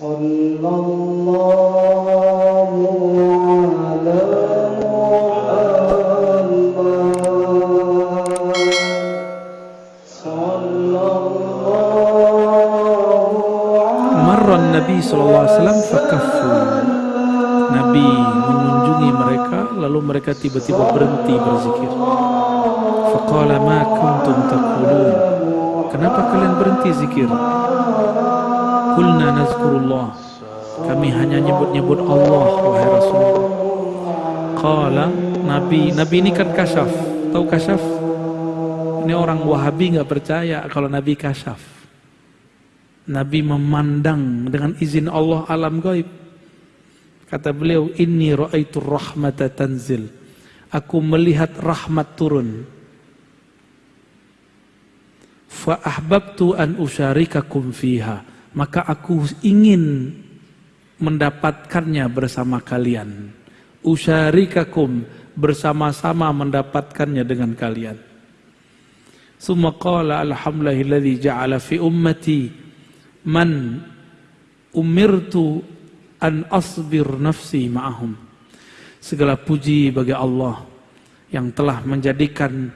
صلى الله على محمد صلى الله Marra Nabi SAW fakaffu. Nabi mengunjungi mereka, lalu mereka tiba-tiba berhenti berzikir. Faqala ma kuntum taqulun. Kenapa kalian berhenti zikir? Kulna nazkurullah. Kami hanya nyebut-nyebut Allah, wahai Rasulullah. Qala Nabi, Nabi ini kan kasyaf. Tahu kasyaf? Ini orang Wahabi nggak percaya kalau Nabi kasyaf. Nabi memandang dengan izin Allah alam gaib. Kata beliau, "Inni ra'aitu rahmata tanzil." Aku melihat rahmat turun. Fa ahbabtu an usyarikakum fiha. Maka aku ingin mendapatkannya bersama kalian. Usyarikakum bersama-sama mendapatkannya dengan kalian. Summa qala alhamdulillahilladzi ja'ala fi ummati man umirtu an asbir nafsi ma'ahum. Segala puji bagi Allah yang telah menjadikan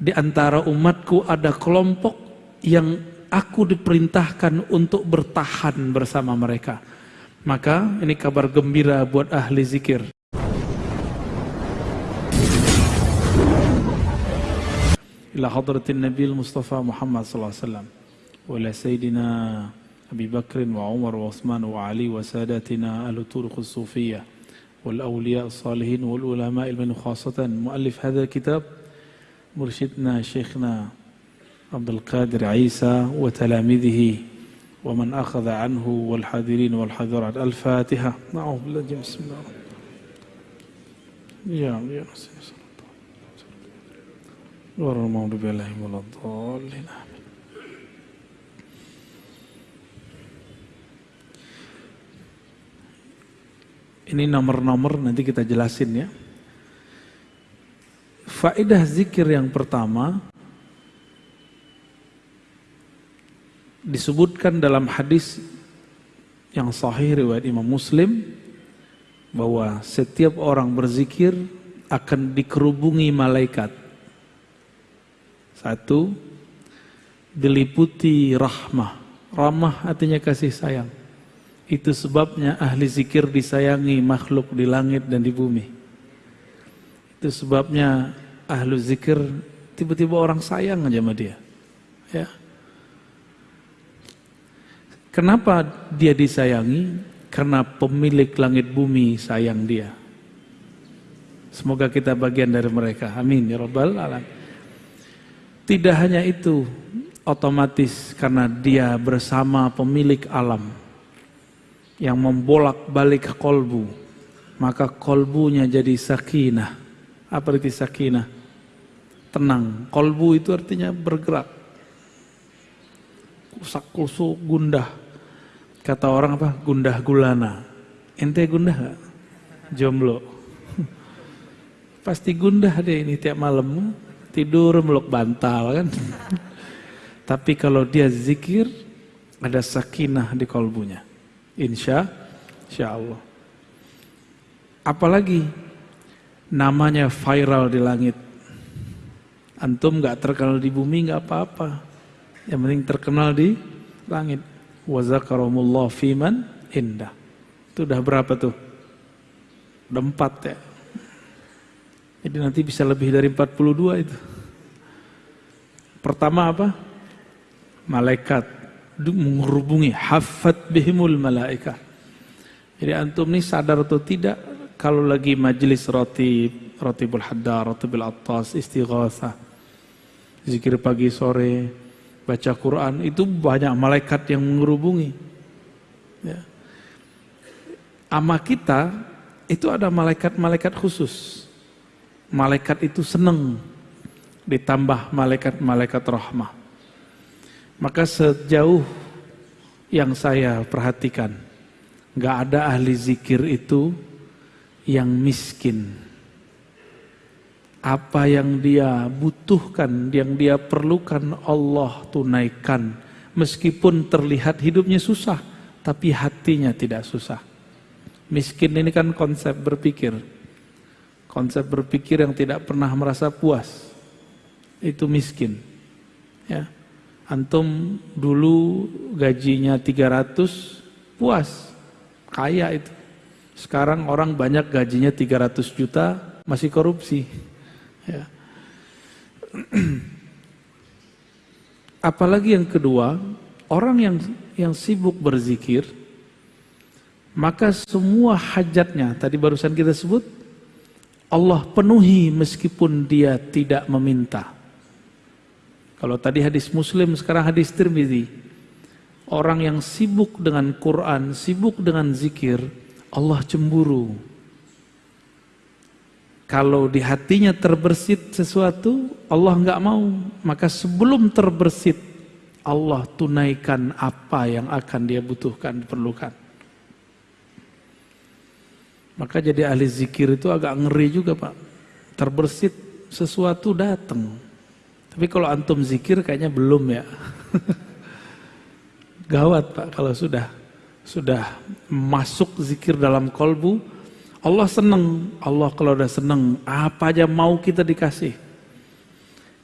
di antara umatku ada kelompok yang aku diperintahkan untuk bertahan bersama mereka. Maka ini kabar gembira buat ahli zikir. Ila hadratin Nabi Mustafa Muhammad SAW. Wala Sayyidina Abi Bakr wa Umar wa Osman wa Ali wa sadatina al-turuq Sufiyah. wal awliya Salihin wal ulama al-min khasatan muallif hadha kitab mursyidna syekhna عبد القادر عيسى وتلاميذه ومن أخذ عنه والحاضرين والحاضرات الفاتحة نعوذ بالله بسم الله يا يا سيدي غير المغضوب عليهم ولا الضالين آمين Ini nomor-nomor nanti kita jelasin ya. Faedah zikir yang pertama disebutkan dalam hadis yang sahih riwayat Imam Muslim bahwa setiap orang berzikir akan dikerubungi malaikat. Satu, diliputi rahmah. Rahmah artinya kasih sayang. Itu sebabnya ahli zikir disayangi makhluk di langit dan di bumi. Itu sebabnya ahli zikir tiba-tiba orang sayang aja sama dia. Ya. Kenapa dia disayangi? Karena pemilik langit bumi sayang dia. Semoga kita bagian dari mereka. Amin ya rabbal alamin. Tidak hanya itu, otomatis karena dia bersama pemilik alam yang membolak-balik kolbu, maka kolbunya jadi sakinah. Apa arti sakinah? Tenang. Kolbu itu artinya bergerak. Kusak kusuk gundah. Kata orang apa? Gundah gulana. Ente gundah gak? Jomblo. Pasti gundah deh ini tiap malam. Tidur meluk bantal kan. Tapi kalau dia zikir, ada sakinah di kolbunya. Insya, insya Allah. Apalagi namanya viral di langit. Antum gak terkenal di bumi gak apa-apa. Yang penting terkenal di langit. Wazakaramullah fiman indah. Itu udah berapa tuh? Udah empat ya. Jadi nanti bisa lebih dari 42 itu. Pertama apa? Malaikat menghubungi hafat bihimul malaikat. Jadi antum ini sadar atau tidak kalau lagi majelis roti roti haddar, roti attas, istighatsah, zikir pagi sore, baca Quran itu banyak malaikat yang menghubungi. Ya. Ama kita itu ada malaikat-malaikat khusus. Malaikat itu senang ditambah malaikat-malaikat rahmah. Maka sejauh yang saya perhatikan, nggak ada ahli zikir itu yang miskin. Apa yang dia butuhkan, yang dia perlukan Allah tunaikan. Meskipun terlihat hidupnya susah, tapi hatinya tidak susah. Miskin ini kan konsep berpikir. Konsep berpikir yang tidak pernah merasa puas. Itu miskin. Ya. Antum dulu gajinya 300 puas. Kaya itu. Sekarang orang banyak gajinya 300 juta masih korupsi. Ya. Apalagi yang kedua, orang yang yang sibuk berzikir, maka semua hajatnya, tadi barusan kita sebut, Allah penuhi meskipun dia tidak meminta. Kalau tadi hadis Muslim, sekarang hadis Tirmidzi. Orang yang sibuk dengan Quran, sibuk dengan zikir, Allah cemburu. Kalau di hatinya terbersit sesuatu, Allah nggak mau. Maka sebelum terbersit, Allah tunaikan apa yang akan dia butuhkan, perlukan. Maka jadi ahli zikir itu agak ngeri juga Pak. Terbersit sesuatu datang. Tapi kalau antum zikir kayaknya belum ya. Gawat Pak kalau sudah sudah masuk zikir dalam kolbu, Allah senang. Allah kalau udah senang, apa aja mau kita dikasih.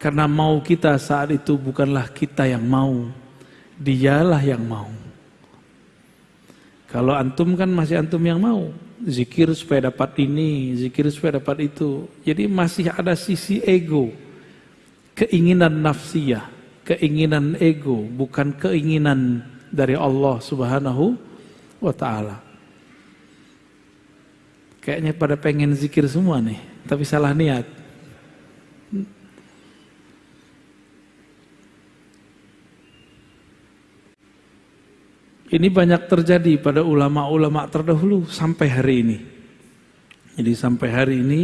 Karena mau kita saat itu bukanlah kita yang mau, dialah yang mau. Kalau antum kan masih antum yang mau, zikir supaya dapat ini, zikir supaya dapat itu. Jadi masih ada sisi ego, keinginan nafsiyah, keinginan ego, bukan keinginan dari Allah Subhanahu wa taala. Kayaknya pada pengen zikir semua nih, tapi salah niat. Ini banyak terjadi pada ulama-ulama terdahulu sampai hari ini. Jadi sampai hari ini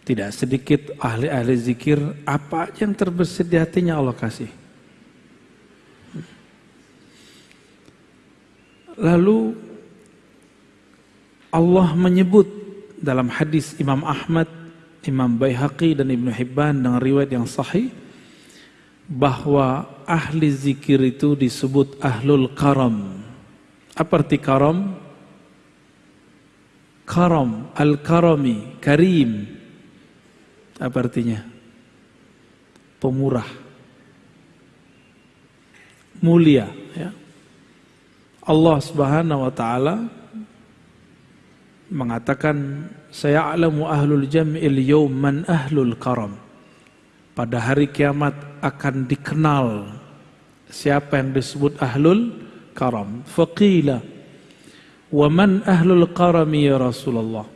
tidak sedikit ahli-ahli zikir apa yang terbesit di hatinya Allah kasih. Lalu Allah menyebut dalam hadis Imam Ahmad, Imam Baihaqi dan Ibnu Hibban dengan riwayat yang sahih bahwa ahli zikir itu disebut ahlul karam. Apa arti karam? Karam, al-karami, karim. Apa artinya? Pemurah. Mulia, ya. Allah Subhanahu wa taala mengatakan saya alamu ahlul jam'il yawm man ahlul karam. Pada hari kiamat akan dikenal siapa yang disebut ahlul karam. Faqila wa man ahlul karami ya Rasulullah.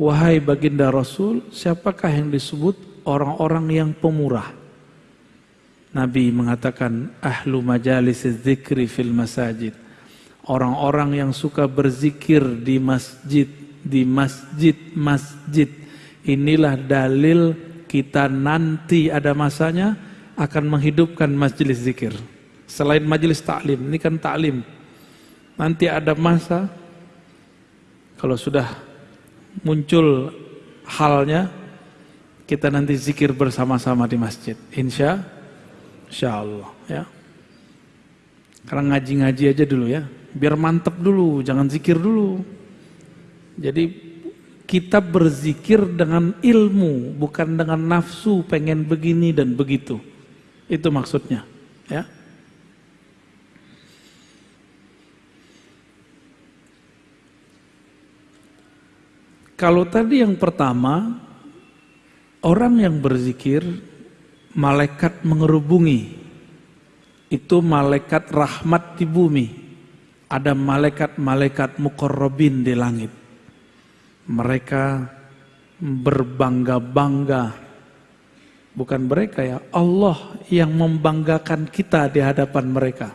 Wahai baginda Rasul, siapakah yang disebut orang-orang yang pemurah? Nabi mengatakan ahlu majalis zikri fil masajid orang-orang yang suka berzikir di masjid, di masjid-masjid. Inilah dalil kita nanti ada masanya akan menghidupkan majelis zikir. Selain majelis taklim, ini kan taklim. Nanti ada masa kalau sudah muncul halnya kita nanti zikir bersama-sama di masjid. Insya, insya Allah ya. Karena ngaji-ngaji aja dulu ya biar mantep dulu, jangan zikir dulu. Jadi kita berzikir dengan ilmu, bukan dengan nafsu pengen begini dan begitu. Itu maksudnya, ya. Kalau tadi yang pertama, orang yang berzikir, malaikat mengerubungi. Itu malaikat rahmat di bumi ada malaikat-malaikat mukorrobin di langit. Mereka berbangga-bangga. Bukan mereka ya, Allah yang membanggakan kita di hadapan mereka.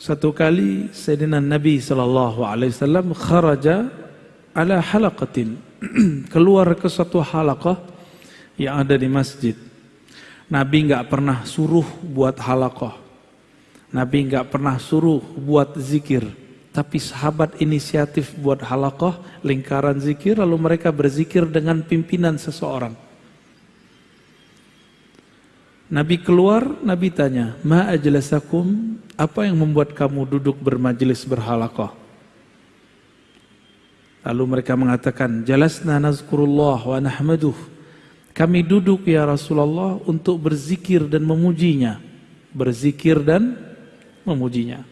Satu kali Sayyidina Nabi sallallahu alaihi wasallam kharaja ala halaqatin. Keluar ke satu halaqah yang ada di masjid. Nabi nggak pernah suruh buat halaqah Nabi nggak pernah suruh buat zikir, tapi sahabat inisiatif buat halakoh lingkaran zikir, lalu mereka berzikir dengan pimpinan seseorang. Nabi keluar, Nabi tanya, Ma ajlasakum apa yang membuat kamu duduk bermajelis berhalaqah? Lalu mereka mengatakan, Jalasna nazkurullah wa nahmaduh. Kami duduk ya Rasulullah untuk berzikir dan memujinya. Berzikir dan memujinya.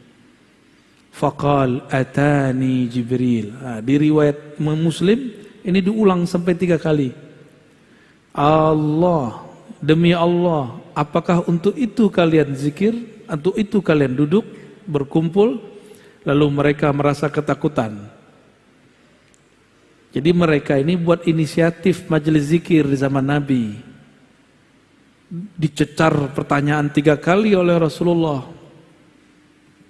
Faqal atani Jibril. Nah, di riwayat Muslim ini diulang sampai tiga kali. Allah, demi Allah, apakah untuk itu kalian zikir? Untuk itu kalian duduk, berkumpul, lalu mereka merasa ketakutan. Jadi mereka ini buat inisiatif majelis zikir di zaman Nabi. Dicecar pertanyaan tiga kali oleh Rasulullah.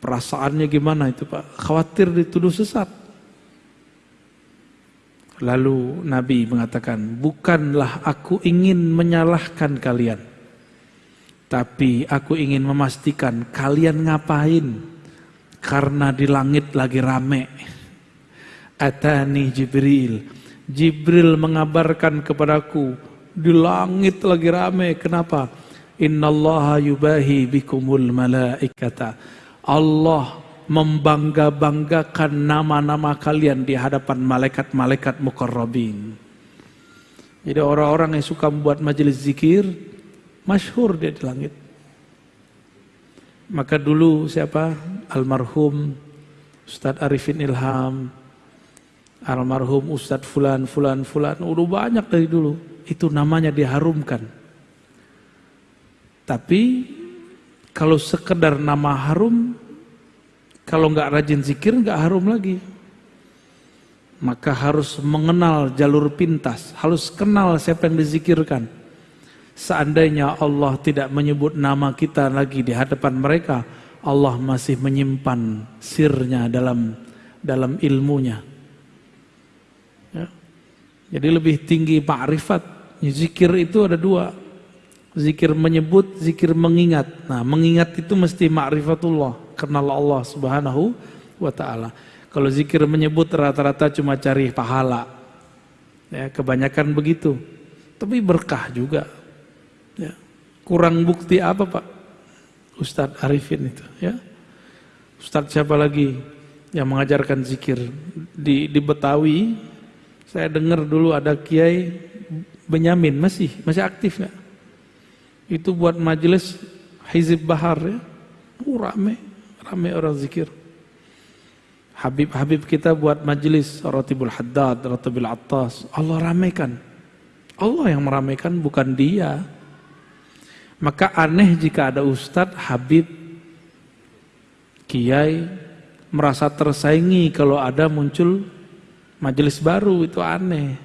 Perasaannya gimana itu Pak? Khawatir dituduh sesat. Lalu Nabi mengatakan, bukanlah aku ingin menyalahkan kalian. Tapi aku ingin memastikan kalian ngapain. Karena di langit lagi rame. Atani Jibril. Jibril mengabarkan kepadaku, di langit lagi rame. Kenapa? Innallaha yubahi bikumul malaikata. Allah membangga-banggakan nama-nama kalian di hadapan malaikat-malaikat mukarrabin. Jadi orang-orang yang suka membuat majelis zikir, masyhur dia di langit. Maka dulu siapa? Almarhum Ustadz Arifin Ilham, almarhum Ustadz Fulan, Fulan, Fulan, udah banyak dari dulu. Itu namanya diharumkan. Tapi kalau sekedar nama harum, kalau nggak rajin zikir nggak harum lagi. Maka harus mengenal jalur pintas, harus kenal siapa yang dizikirkan. Seandainya Allah tidak menyebut nama kita lagi di hadapan mereka, Allah masih menyimpan sirnya dalam dalam ilmunya. Ya. Jadi lebih tinggi ma'rifat. Zikir itu ada dua. Zikir menyebut, zikir mengingat. Nah, mengingat itu mesti ma'rifatullah kenal Allah Subhanahu wa taala. Kalau zikir menyebut rata-rata cuma cari pahala. Ya, kebanyakan begitu. Tapi berkah juga. Ya. Kurang bukti apa, Pak? Ustadz Arifin itu, ya. Ustadz siapa lagi yang mengajarkan zikir di di Betawi? Saya dengar dulu ada Kiai Benyamin masih masih aktif nggak? Itu buat majelis Hizib Bahar ya. Uh, rame. Ramai orang zikir. Habib-habib kita buat majelis Ratibul Haddad, Ratibul Attas. Allah ramaikan. Allah yang meramaikan bukan dia. Maka aneh jika ada ustadz, habib, kiai merasa tersaingi kalau ada muncul majelis baru itu aneh.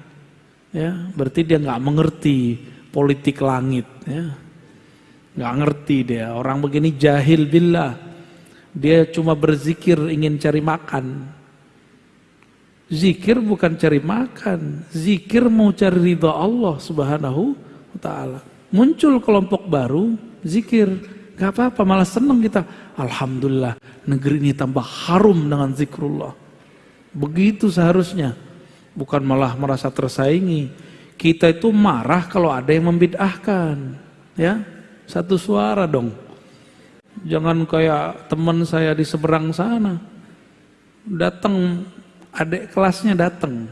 Ya, berarti dia nggak mengerti politik langit. Ya, nggak ngerti dia. Orang begini jahil billah. Dia cuma berzikir ingin cari makan. Zikir bukan cari makan, zikir mau cari ridha Allah Subhanahu wa taala. Muncul kelompok baru, zikir. Gak apa-apa, malah senang kita. Alhamdulillah, negeri ini tambah harum dengan zikrullah. Begitu seharusnya. Bukan malah merasa tersaingi. Kita itu marah kalau ada yang membid'ahkan. Ya, satu suara dong. Jangan kayak teman saya di seberang sana. Datang, adik kelasnya datang.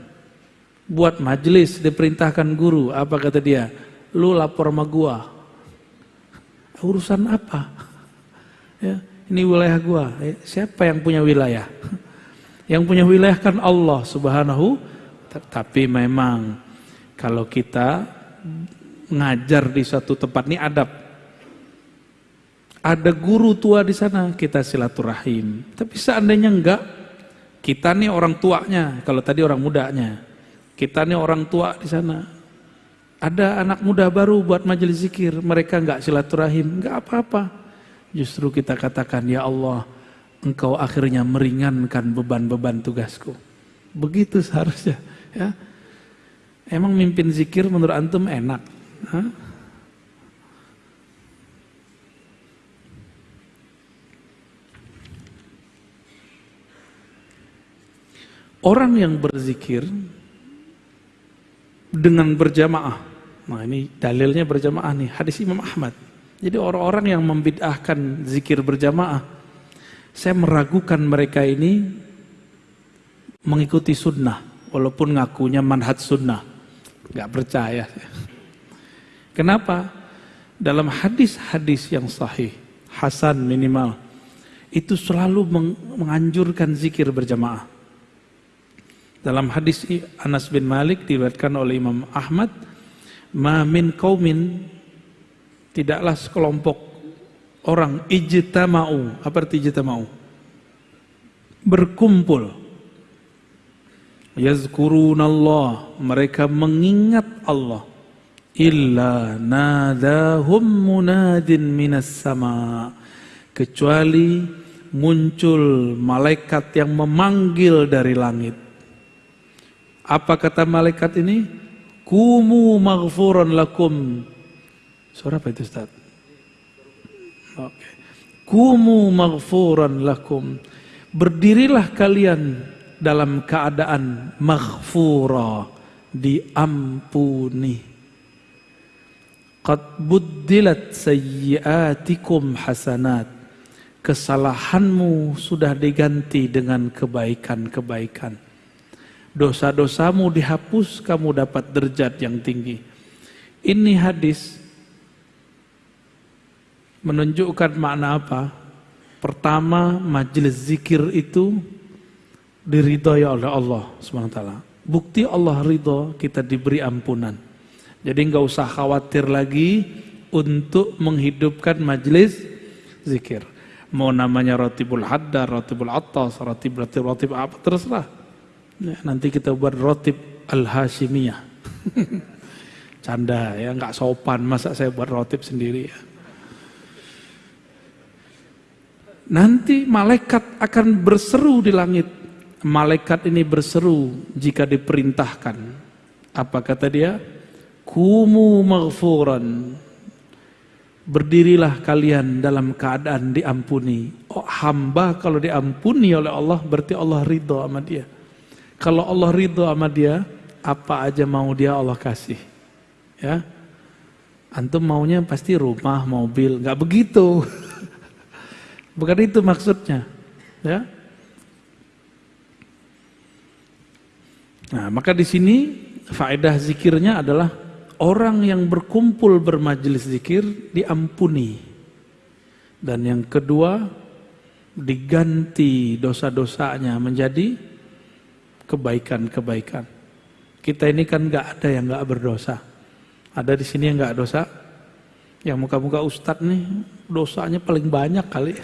Buat majelis, diperintahkan guru. Apa kata dia? Lu lapor sama gua. Urusan apa? Ya, ini wilayah gua. Eh, siapa yang punya wilayah? Yang punya wilayah kan Allah subhanahu. Tapi memang kalau kita ngajar di suatu tempat ini adab ada guru tua di sana, kita silaturahim. Tapi seandainya enggak, kita nih orang tuanya, kalau tadi orang mudanya. Kita nih orang tua di sana. Ada anak muda baru buat majelis zikir, mereka enggak silaturahim, enggak apa-apa. Justru kita katakan, ya Allah, engkau akhirnya meringankan beban-beban tugasku. Begitu seharusnya. Ya. Emang mimpin zikir menurut antum enak? Hah? Orang yang berzikir dengan berjamaah. Nah ini dalilnya berjamaah nih, hadis Imam Ahmad. Jadi orang-orang yang membid'ahkan zikir berjamaah, saya meragukan mereka ini mengikuti sunnah, walaupun ngakunya manhaj sunnah. Gak percaya. Kenapa? Dalam hadis-hadis yang sahih, Hasan minimal, itu selalu menganjurkan zikir berjamaah. Dalam hadis Anas bin Malik diriwayatkan oleh Imam Ahmad, "Ma min qaumin tidaklah sekelompok orang ijtama'u." Apa arti ijtama'u? Berkumpul. Yazkurunallah, mereka mengingat Allah illa nadahum munadin minas sama kecuali muncul malaikat yang memanggil dari langit apa kata malaikat ini kumu maghfuran lakum suara apa itu Ustaz Oke. kumu maghfuran lakum berdirilah kalian dalam keadaan maghfura diampuni Qad buddilat sayyiatikum hasanat. Kesalahanmu sudah diganti dengan kebaikan-kebaikan. Dosa-dosamu dihapus, kamu dapat derajat yang tinggi. Ini hadis menunjukkan makna apa? Pertama, majelis zikir itu diridhoi oleh Allah SWT. Bukti Allah ridho, kita diberi ampunan. Jadi nggak usah khawatir lagi untuk menghidupkan majelis zikir. Mau namanya rotibul haddar, rotibul atas, rotib, rotib, rotib apa terserah. Ya, nanti kita buat rotib al-hashimiyah. Canda ya, nggak sopan masa saya buat rotib sendiri ya. Nanti malaikat akan berseru di langit. Malaikat ini berseru jika diperintahkan. Apa kata dia? Kumu maghfuran. Berdirilah kalian dalam keadaan diampuni. Oh, hamba kalau diampuni oleh Allah berarti Allah ridho sama dia. Kalau Allah ridho sama dia, apa aja mau dia Allah kasih. Ya. Antum maunya pasti rumah, mobil, nggak begitu. Bukan itu maksudnya. Ya. Nah, maka di sini faedah zikirnya adalah orang yang berkumpul bermajelis zikir diampuni. Dan yang kedua, diganti dosa-dosanya menjadi kebaikan-kebaikan. Kita ini kan nggak ada yang nggak berdosa. Ada di sini yang nggak dosa. Yang muka-muka ustadz nih dosanya paling banyak kali.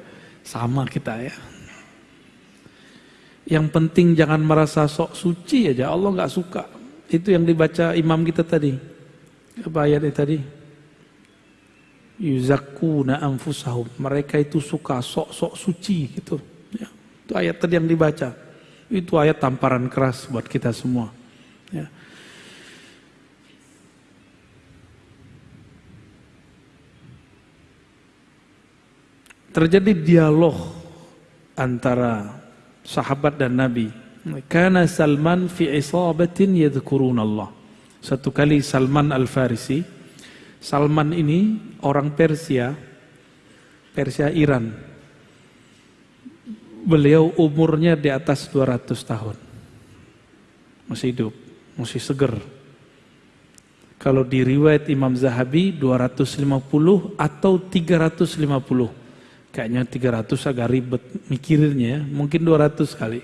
Sama kita ya. Yang penting jangan merasa sok suci aja. Allah nggak suka. Itu yang dibaca imam kita tadi. Apa ayatnya tadi? Yuzakuna anfusahum. Mereka itu suka sok-sok suci gitu. Ya. Itu ayat tadi yang dibaca. Itu ayat tamparan keras buat kita semua. Ya. Terjadi dialog antara sahabat dan Nabi karena Salman fi isabatin yadhkurun Allah. Satu kali Salman Al-Farisi, Salman ini orang Persia, Persia Iran. Beliau umurnya di atas 200 tahun. Masih hidup, masih seger. Kalau di riwayat Imam Zahabi 250 atau 350. Kayaknya 300 agak ribet mikirinnya ya, mungkin 200 kali.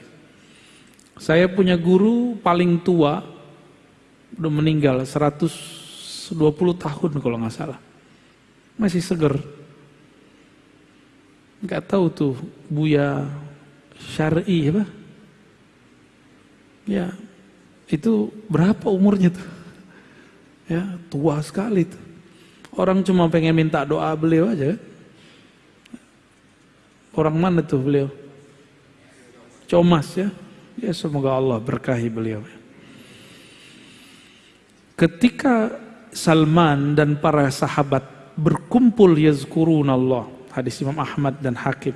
Saya punya guru paling tua, udah meninggal 120 tahun kalau nggak salah. Masih seger. Nggak tahu tuh Buya Syar'i apa? Ya, itu berapa umurnya tuh? Ya, tua sekali tuh. Orang cuma pengen minta doa beliau aja. Orang mana tuh beliau? Comas ya. Ya semoga Allah berkahi beliau. Ketika Salman dan para sahabat berkumpul yazkurun Allah. Hadis Imam Ahmad dan Hakim.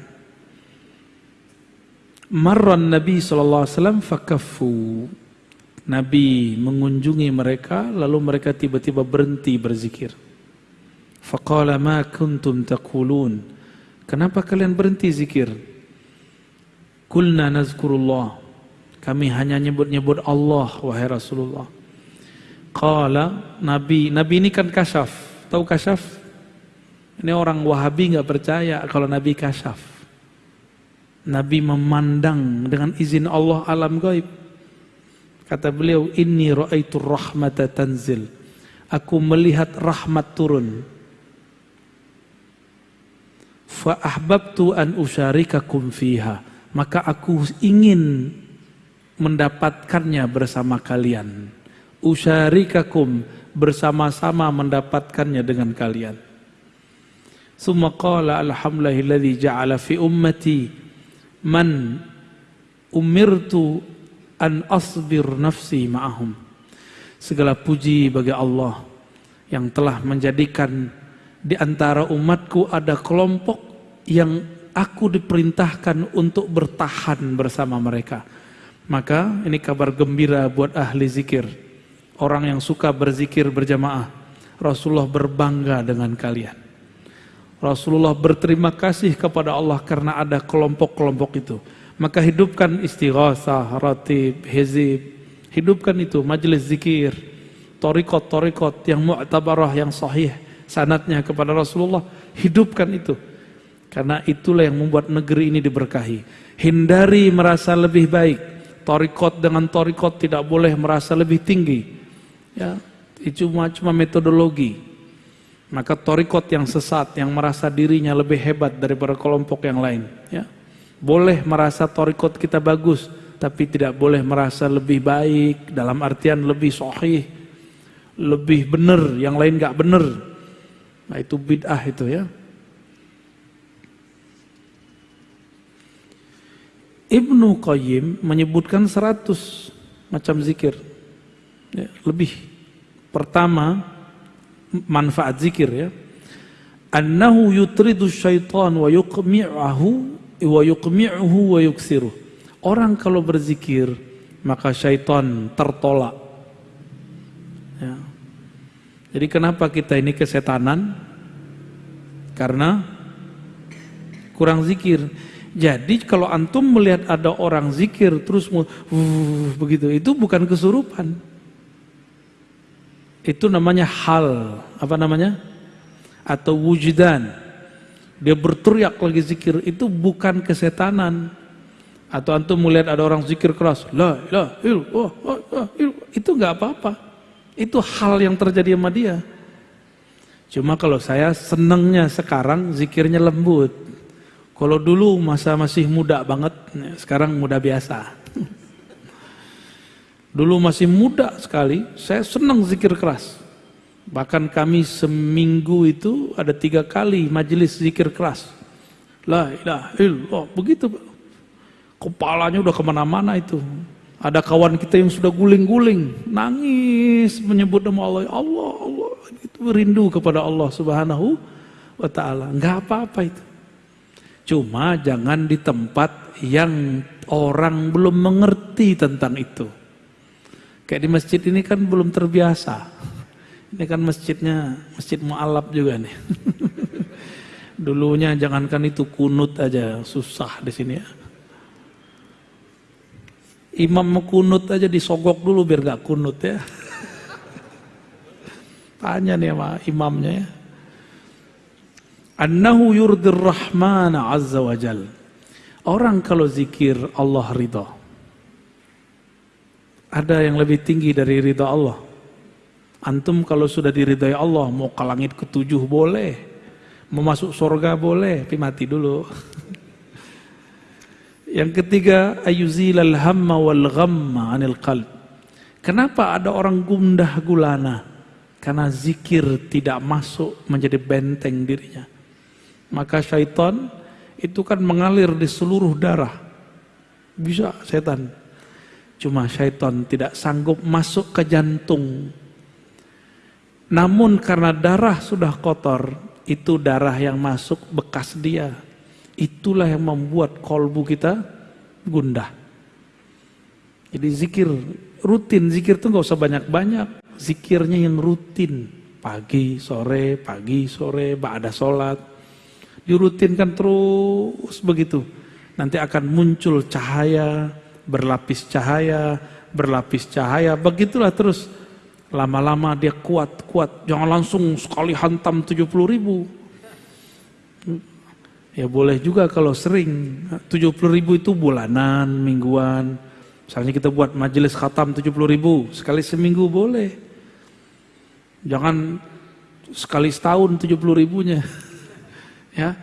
Marran Nabi SAW fakaffu. Nabi mengunjungi mereka lalu mereka tiba-tiba berhenti berzikir. Faqala ma kuntum taqulun. Kenapa kalian berhenti zikir? Kulna nazkurullah. Kami hanya nyebut-nyebut Allah wahai Rasulullah. Qala Nabi, Nabi ini kan kasyaf. Tahu kasyaf? Ini orang Wahabi nggak percaya kalau Nabi kasyaf. Nabi memandang dengan izin Allah alam gaib. Kata beliau, "Inni ra'aitu rahmata tanzil." Aku melihat rahmat turun. Fa ahbabtu an usyarikakum fiha. Maka aku ingin mendapatkannya bersama kalian. Usyarikakum bersama-sama mendapatkannya dengan kalian. Summa qala alhamdulillahilladzi ja'ala fi ummati man umirtu an asbir nafsi ma'ahum. Segala puji bagi Allah yang telah menjadikan di antara umatku ada kelompok yang aku diperintahkan untuk bertahan bersama mereka. Maka ini kabar gembira buat ahli zikir. Orang yang suka berzikir berjamaah. Rasulullah berbangga dengan kalian. Rasulullah berterima kasih kepada Allah karena ada kelompok-kelompok itu. Maka hidupkan istighasah, ratib, hizib. Hidupkan itu, majelis zikir. Torikot-torikot yang mu'tabarah, yang sahih. Sanatnya kepada Rasulullah. Hidupkan itu. Karena itulah yang membuat negeri ini diberkahi. Hindari merasa lebih baik. Torikot dengan torikot tidak boleh merasa lebih tinggi. Ya, itu cuma cuma metodologi. Maka torikot yang sesat, yang merasa dirinya lebih hebat daripada kelompok yang lain. Ya, boleh merasa torikot kita bagus, tapi tidak boleh merasa lebih baik dalam artian lebih sahih, lebih benar, yang lain nggak benar. Nah itu bid'ah itu ya. Ibnu Qayyim menyebutkan 100 macam zikir. Ya, lebih. Pertama, manfaat zikir ya. Annahu yutridu syaitan wa yuqmi'ahu wa yuqmi'uhu wa yuksiruh. Orang kalau berzikir, maka syaitan tertolak. Ya. Jadi kenapa kita ini kesetanan? Karena kurang zikir. Jadi kalau antum melihat ada orang zikir terus uh, begitu, itu bukan kesurupan. Itu namanya hal, apa namanya? Atau wujudan. Dia berteriak lagi zikir, itu bukan kesetanan. Atau antum melihat ada orang zikir keras, la ilaha illallah, itu nggak apa-apa. Itu hal yang terjadi sama dia. Cuma kalau saya senengnya sekarang zikirnya lembut. Kalau dulu masa masih muda banget, sekarang muda biasa. Dulu masih muda sekali, saya senang zikir keras. Bahkan kami seminggu itu ada tiga kali majelis zikir keras. La ilaha illallah, begitu. Kepalanya udah ke mana-mana itu. Ada kawan kita yang sudah guling-guling, nangis menyebut nama Allah, Allah, Allah, itu rindu kepada Allah Subhanahu wa taala. Enggak apa-apa itu. Cuma jangan di tempat yang orang belum mengerti tentang itu. Kayak di masjid ini kan belum terbiasa. Ini kan masjidnya masjid mu'alab juga nih. Dulunya jangankan itu kunut aja susah di sini ya. Imam kunut aja disogok dulu biar gak kunut ya. Tanya nih sama imamnya ya. Annahu yurdir rahmana azza wa jal. Orang kalau zikir Allah ridha. Ada yang lebih tinggi dari ridha Allah. Antum kalau sudah diridhai Allah, mau ke langit ketujuh boleh. Mau masuk surga boleh, tapi mati dulu. Yang ketiga, ayuzilal hamma wal ghamma anil qalb. Kenapa ada orang gundah gulana? Karena zikir tidak masuk menjadi benteng dirinya. Maka syaitan itu kan mengalir di seluruh darah. Bisa setan. Cuma syaitan tidak sanggup masuk ke jantung. Namun karena darah sudah kotor, itu darah yang masuk bekas dia. Itulah yang membuat kolbu kita gundah. Jadi zikir rutin, zikir itu nggak usah banyak-banyak. Zikirnya yang rutin, pagi, sore, pagi, sore, ada sholat. Dirutinkan terus begitu. nanti akan muncul cahaya, berlapis cahaya, berlapis cahaya, begitulah terus. Lama-lama dia kuat-kuat, jangan langsung sekali hantam 70 ribu. Ya boleh juga kalau sering, 70 ribu itu bulanan, mingguan. Misalnya kita buat majelis khatam 70 ribu, sekali seminggu boleh. Jangan sekali setahun 70 ribunya. ya.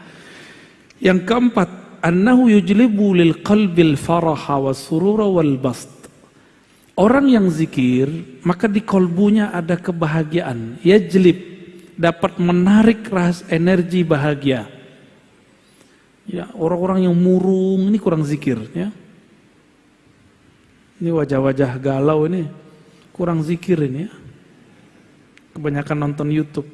Yang keempat, annahu yujlibu lil qalbil faraha wa surura wal bast. Orang yang zikir, maka di kolbunya ada kebahagiaan. Yajlib, dapat menarik ras energi bahagia. Ya, orang-orang yang murung ini kurang zikir, ya. Ini wajah-wajah galau ini kurang zikir ini ya. Kebanyakan nonton YouTube.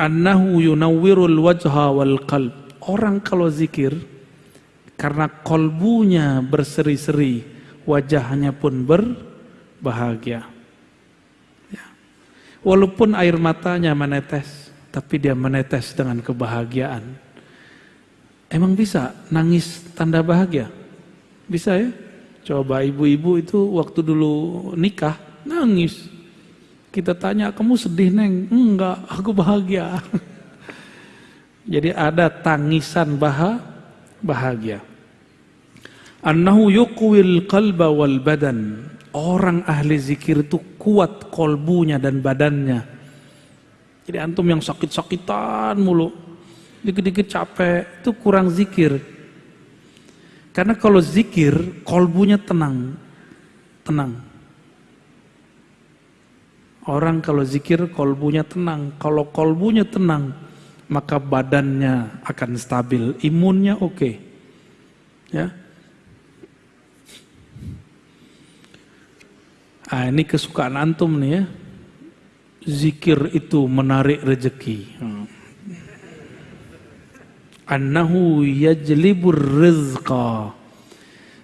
Annahu yunawwirul wajha wal qalb. Orang kalau zikir karena kolbunya berseri-seri, wajahnya pun berbahagia. Ya. Walaupun air matanya menetes, tapi dia menetes dengan kebahagiaan. Emang bisa nangis tanda bahagia? Bisa ya? Coba ibu-ibu itu waktu dulu nikah nangis. Kita tanya, kamu sedih neng? Enggak, aku bahagia. Jadi ada tangisan baha, bahagia. Annahu yuqwil qalba wal badan. Orang ahli zikir itu kuat kolbunya dan badannya. Jadi antum yang sakit-sakitan mulu, dikit-dikit capek, itu kurang zikir. Karena kalau zikir, kolbunya tenang. Tenang. Orang kalau zikir, kolbunya tenang. Kalau kolbunya tenang, maka badannya akan stabil. Imunnya oke. Okay. Ya. Ah, ini kesukaan antum nih ya zikir itu menarik rezeki. Annahu yajlibur rizqa.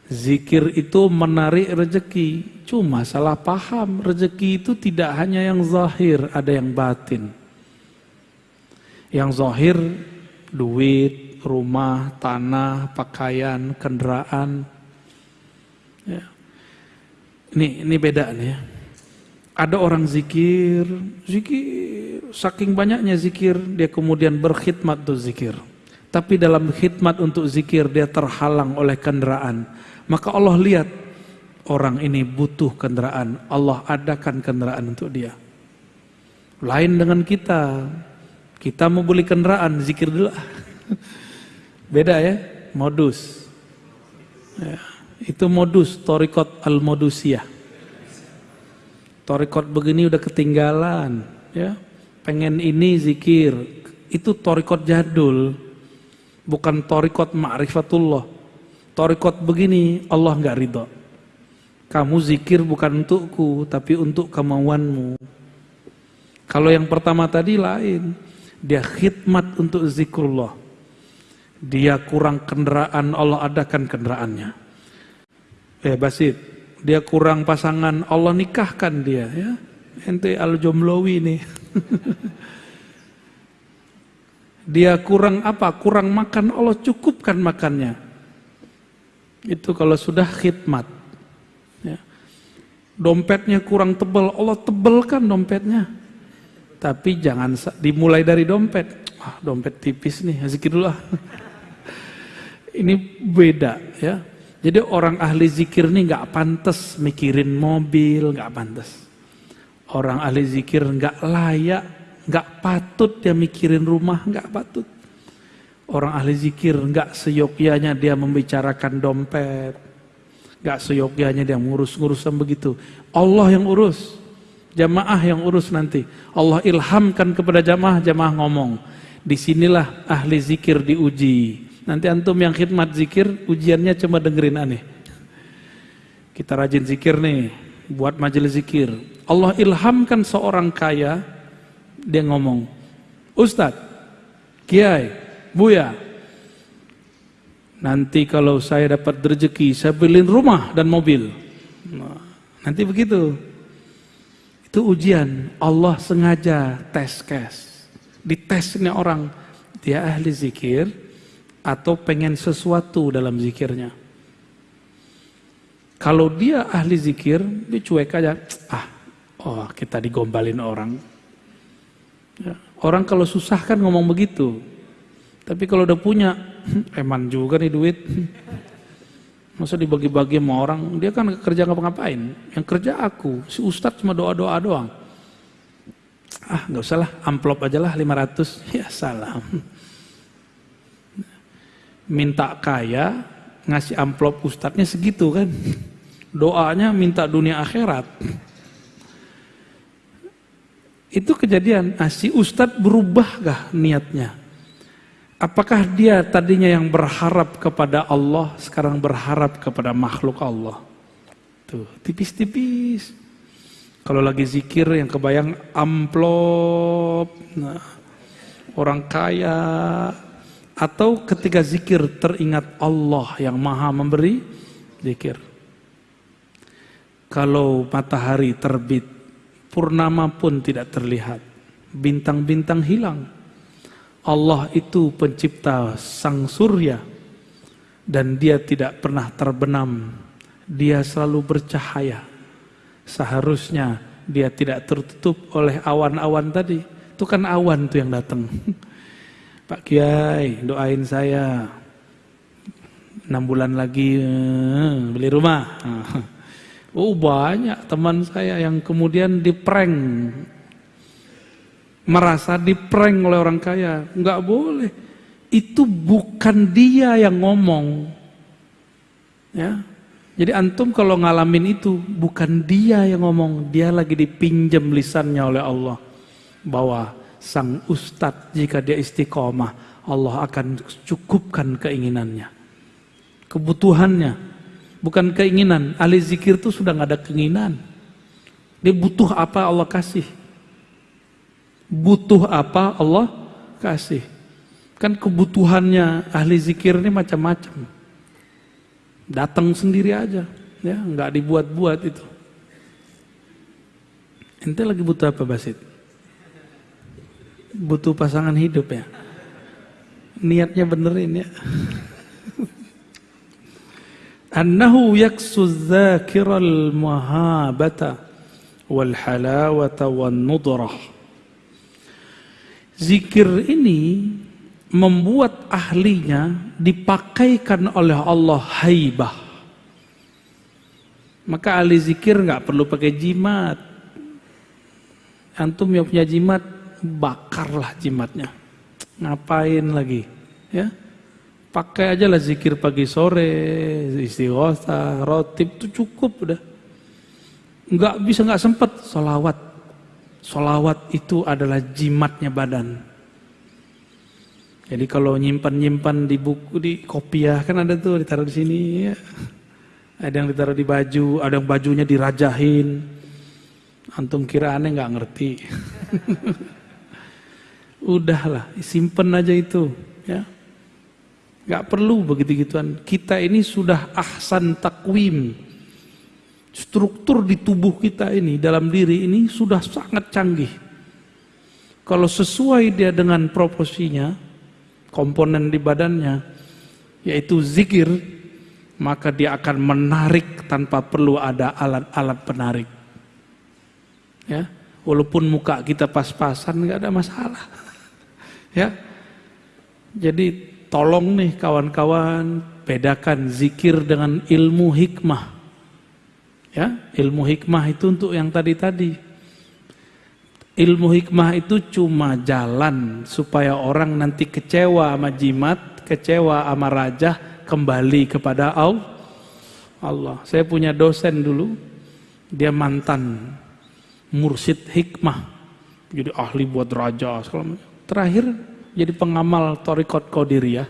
Zikir itu menarik rezeki. Cuma salah paham, rezeki itu tidak hanya yang zahir, ada yang batin. Yang zahir duit, rumah, tanah, pakaian, kendaraan. Ya. Ini ini beda nih ya. Ada orang zikir, zikir, saking banyaknya zikir, dia kemudian berkhidmat untuk zikir. Tapi dalam khidmat untuk zikir dia terhalang oleh kendaraan. Maka Allah lihat orang ini butuh kendaraan. Allah adakan kendaraan untuk dia. Lain dengan kita. Kita mau beli kendaraan, zikir dulu. Beda ya, modus. Ya, itu modus, torikot al-modusiyah. Torikot begini udah ketinggalan, ya. Pengen ini zikir, itu torikot jadul, bukan torikot ma'rifatullah. Torikot begini Allah nggak ridho. Kamu zikir bukan untukku, tapi untuk kemauanmu. Kalau yang pertama tadi lain, dia khidmat untuk zikrullah. Dia kurang kendaraan, Allah adakan kendaraannya. Eh Basit, dia kurang pasangan, Allah nikahkan dia ya. Ente al-jomlowi nih. dia kurang apa? Kurang makan, Allah cukupkan makannya. Itu kalau sudah khidmat. Ya. Dompetnya kurang tebal, Allah tebelkan dompetnya. Tapi jangan dimulai dari dompet. Ah, dompet tipis nih, zikir dulu. Ini beda ya. Jadi orang ahli zikir ini nggak pantas mikirin mobil, nggak pantas. Orang ahli zikir nggak layak, nggak patut dia mikirin rumah, nggak patut. Orang ahli zikir nggak seyogyanya dia membicarakan dompet, nggak seyogyanya dia ngurus-ngurusan begitu. Allah yang urus, jamaah yang urus nanti. Allah ilhamkan kepada jamaah, jamaah ngomong. Di sinilah ahli zikir diuji. Nanti antum yang khidmat zikir, ujiannya cuma dengerin aneh. Kita rajin zikir nih, buat majelis zikir. Allah ilhamkan seorang kaya, dia ngomong, Ustadz, Kiai, Buya, nanti kalau saya dapat rezeki, saya beliin rumah dan mobil. Nah, nanti begitu. Itu ujian, Allah sengaja tes kes. Dites ini orang, dia ahli zikir, atau pengen sesuatu dalam zikirnya. Kalau dia ahli zikir, dia cuek aja. Ah, oh kita digombalin orang. Ya, orang kalau susah kan ngomong begitu. Tapi kalau udah punya, eman juga nih duit. Masa dibagi-bagi sama orang, dia kan kerja ngapa-ngapain. Yang kerja aku, si ustadz cuma doa-doa doang. Ah nggak usah lah, amplop aja lah 500. Ya salam. Minta kaya, ngasih amplop ustadznya segitu kan. Doanya minta dunia akhirat. Itu kejadian, ah, si ustadz berubah gak niatnya? Apakah dia tadinya yang berharap kepada Allah, sekarang berharap kepada makhluk Allah? Tuh, tipis-tipis. Kalau lagi zikir yang kebayang amplop, nah, orang kaya, atau ketika zikir teringat Allah yang maha memberi zikir. Kalau matahari terbit, purnama pun tidak terlihat, bintang-bintang hilang Allah itu pencipta sang surya dan dia tidak pernah terbenam. Dia selalu bercahaya. Seharusnya dia tidak tertutup oleh awan-awan tadi. Itu kan awan tuh yang datang. Pak Kiai, doain saya. Enam bulan lagi eh, beli rumah. Oh banyak teman saya yang kemudian diprank merasa diprank oleh orang kaya. Enggak boleh. Itu bukan dia yang ngomong. Ya. Jadi antum kalau ngalamin itu bukan dia yang ngomong, dia lagi dipinjam lisannya oleh Allah. Bahwa sang ustadz jika dia istiqomah, Allah akan cukupkan keinginannya. Kebutuhannya, bukan keinginan. Ahli zikir itu sudah nggak ada keinginan. Dia butuh apa Allah kasih. Butuh apa Allah kasih. Kan kebutuhannya ahli zikir ini macam-macam. Datang sendiri aja, ya nggak dibuat-buat itu. Ente lagi butuh apa Basit? Butuh pasangan hidup ya? Niatnya benerin ya. Annahu yaksu dzakiral mahabata wal halawata wan nudrah Zikir ini membuat ahlinya dipakaikan oleh Allah haibah. Maka ahli zikir nggak perlu pakai jimat. Antum yang punya jimat, bakarlah jimatnya. Ngapain lagi? Ya, pakai aja lah zikir pagi sore, istighosa, rotib itu cukup udah. Nggak bisa nggak sempet solawat Solawat itu adalah jimatnya badan. Jadi kalau nyimpan-nyimpan di buku di kopiah kan ada tuh ditaruh di sini ya. Ada yang ditaruh di baju, ada yang bajunya dirajahin. Antum kira aneh nggak ngerti. Udahlah, simpen aja itu ya. Gak perlu begitu gituan. Kita ini sudah ahsan takwim struktur di tubuh kita ini, dalam diri ini sudah sangat canggih. Kalau sesuai dia dengan proporsinya, komponen di badannya, yaitu zikir, maka dia akan menarik tanpa perlu ada alat-alat penarik. Ya, walaupun muka kita pas-pasan nggak ada masalah. ya, jadi tolong nih kawan-kawan bedakan zikir dengan ilmu hikmah. Ya, ilmu hikmah itu untuk yang tadi-tadi. Ilmu hikmah itu cuma jalan supaya orang nanti kecewa sama jimat, kecewa sama raja, kembali kepada Allah. Saya punya dosen dulu, dia mantan mursid hikmah. Jadi ahli buat raja. Terakhir jadi pengamal Torikot Qadiriyah.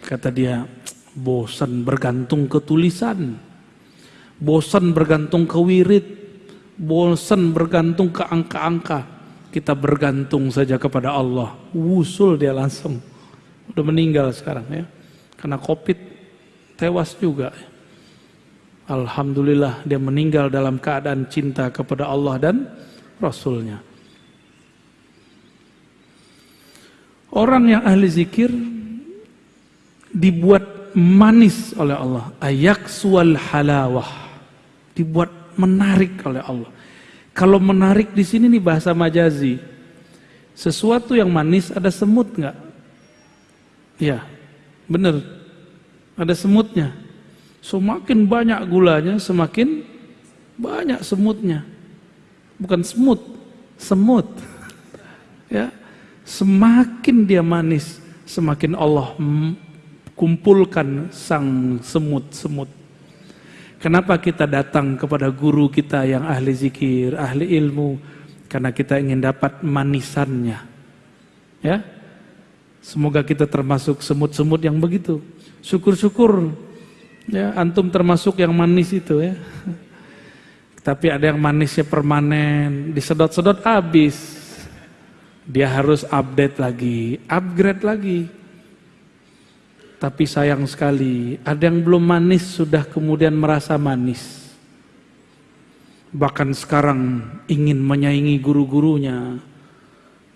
Kata dia, bosan bergantung ke tulisan bosan bergantung ke wirid, bosan bergantung ke angka-angka. Kita bergantung saja kepada Allah. Wusul dia langsung. Udah meninggal sekarang ya. Karena covid tewas juga. Alhamdulillah dia meninggal dalam keadaan cinta kepada Allah dan Rasulnya. Orang yang ahli zikir dibuat manis oleh Allah. Ayak sual halawah. Dibuat menarik oleh Allah. Kalau menarik di sini nih bahasa majazi. Sesuatu yang manis ada semut nggak? Ya, bener. Ada semutnya. Semakin banyak gulanya, semakin banyak semutnya. Bukan semut, semut. Ya, semakin dia manis, semakin Allah kumpulkan sang semut-semut. Kenapa kita datang kepada guru kita yang ahli zikir, ahli ilmu? Karena kita ingin dapat manisannya. Ya. Semoga kita termasuk semut-semut yang begitu. Syukur-syukur ya antum termasuk yang manis itu ya. Tapi ada yang manisnya permanen, disedot-sedot habis. Dia harus update lagi, upgrade lagi. Tapi sayang sekali, ada yang belum manis sudah kemudian merasa manis. Bahkan sekarang ingin menyaingi guru-gurunya.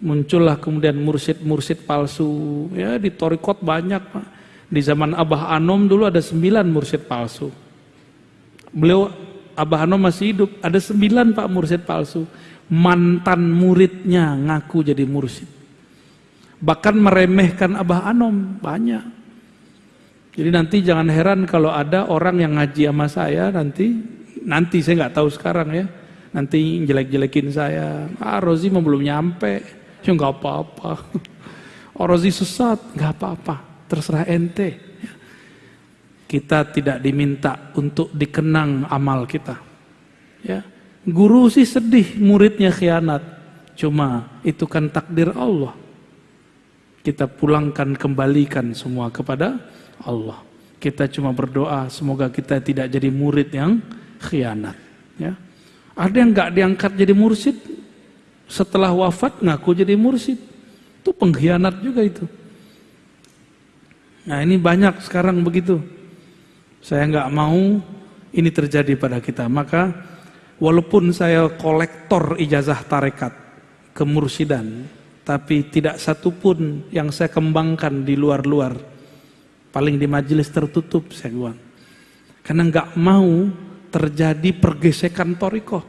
Muncullah kemudian mursid-mursid palsu. Ya di Torikot banyak Pak. Di zaman Abah Anom dulu ada sembilan mursid palsu. Beliau Abah Anom masih hidup, ada sembilan Pak mursid palsu. Mantan muridnya ngaku jadi mursid. Bahkan meremehkan Abah Anom, banyak. Jadi nanti jangan heran kalau ada orang yang ngaji sama saya nanti, nanti saya nggak tahu sekarang ya, nanti jelek-jelekin saya. Ah Rozi belum nyampe, ya nggak apa-apa. Oh Rozi sesat, nggak apa-apa, terserah ente. Kita tidak diminta untuk dikenang amal kita. Ya, guru sih sedih muridnya khianat, cuma itu kan takdir Allah. Kita pulangkan kembalikan semua kepada Allah. Kita cuma berdoa semoga kita tidak jadi murid yang khianat. Ya. Ada yang nggak diangkat jadi mursid, setelah wafat ngaku jadi mursid. Itu pengkhianat juga itu. Nah ini banyak sekarang begitu. Saya nggak mau ini terjadi pada kita. Maka walaupun saya kolektor ijazah tarekat kemursidan, tapi tidak satupun yang saya kembangkan di luar-luar paling di majelis tertutup saya bilang. Karena nggak mau terjadi pergesekan toriko.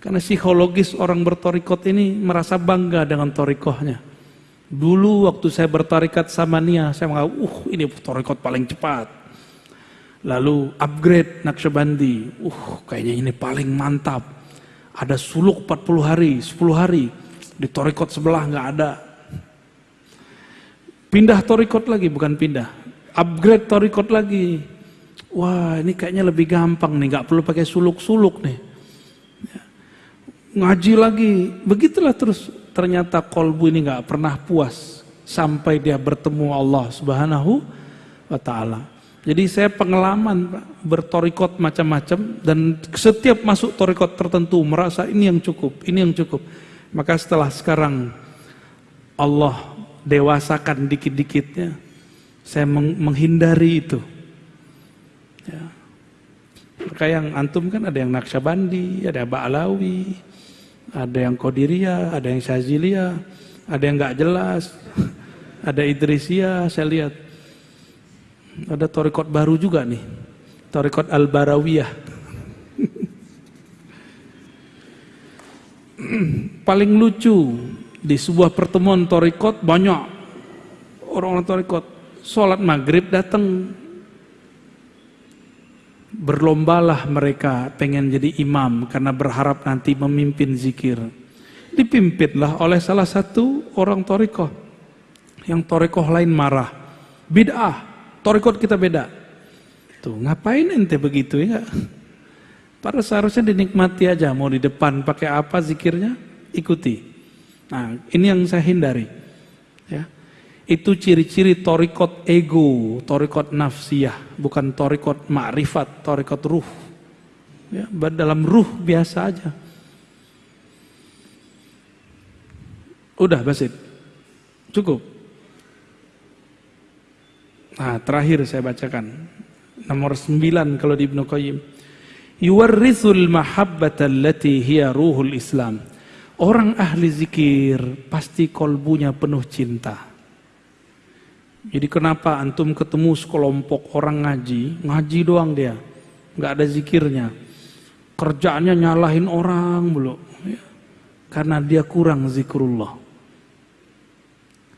Karena psikologis orang bertorikot ini merasa bangga dengan torikohnya. Dulu waktu saya bertarikat sama Nia saya menganggap uh ini torikot paling cepat. Lalu upgrade Naksabandi. Uh kayaknya ini paling mantap. Ada suluk 40 hari 10 hari. Di torikot sebelah nggak ada Pindah torikot lagi, bukan pindah. Upgrade torikot lagi. Wah ini kayaknya lebih gampang nih, nggak perlu pakai suluk-suluk nih. Ngaji lagi, begitulah terus. Ternyata kolbu ini nggak pernah puas sampai dia bertemu Allah Subhanahu wa Ta'ala. Jadi saya pengalaman bertorikot macam-macam dan setiap masuk torikot tertentu merasa ini yang cukup, ini yang cukup. Maka setelah sekarang Allah dewasakan dikit-dikitnya. Saya menghindari itu. Ya. Maka yang antum kan ada yang Naksabandi, ada Ba'alawi, ada yang Qodiria, ada yang Syazilia, ada yang nggak jelas, ada Idrisia, saya lihat. Ada torikot baru juga nih, torikot Al-Barawiyah. Paling lucu, di sebuah pertemuan torikot banyak orang-orang torikot. Sholat maghrib datang. Berlombalah mereka pengen jadi imam karena berharap nanti memimpin zikir. Dipimpinlah oleh salah satu orang torikoh. Yang torikoh lain marah. Bid'ah. Torikot kita beda. Tuh ngapain ente begitu ya? Para seharusnya dinikmati aja. Mau di depan pakai apa zikirnya? Ikuti Nah, ini yang saya hindari. Ya. Itu ciri-ciri torikot ego, torikot nafsiyah, bukan torikot ma'rifat, torikot ruh. Ya, dalam ruh biasa aja. Udah Basit, cukup. Nah, terakhir saya bacakan. Nomor 9 kalau di Ibnu Qayyim. Yuwarrithul mahabbata allati hiya ruhul Islam Orang ahli zikir pasti kolbunya penuh cinta. Jadi kenapa antum ketemu sekelompok orang ngaji, ngaji doang dia, nggak ada zikirnya, kerjaannya nyalahin orang mulu, ya. karena dia kurang zikrullah.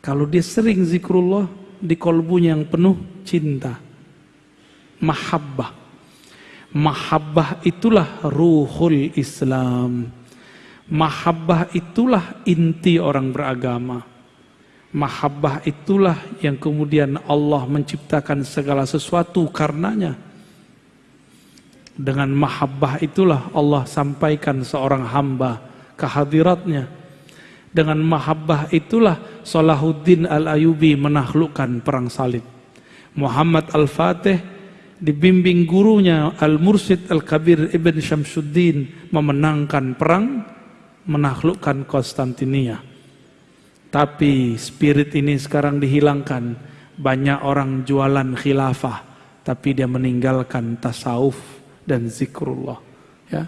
Kalau dia sering zikrullah, di kolbunya yang penuh cinta, mahabbah. Mahabbah itulah ruhul Islam. Mahabbah itulah inti orang beragama. Mahabbah itulah yang kemudian Allah menciptakan segala sesuatu karenanya. Dengan mahabbah itulah Allah sampaikan seorang hamba kehadiratnya. Dengan mahabbah itulah Salahuddin Al-Ayubi menaklukkan perang salib. Muhammad Al-Fatih dibimbing gurunya Al-Mursyid Al-Kabir Ibn Syamsuddin memenangkan perang menaklukkan Konstantinia. Tapi spirit ini sekarang dihilangkan. Banyak orang jualan khilafah tapi dia meninggalkan tasawuf dan zikrullah ya.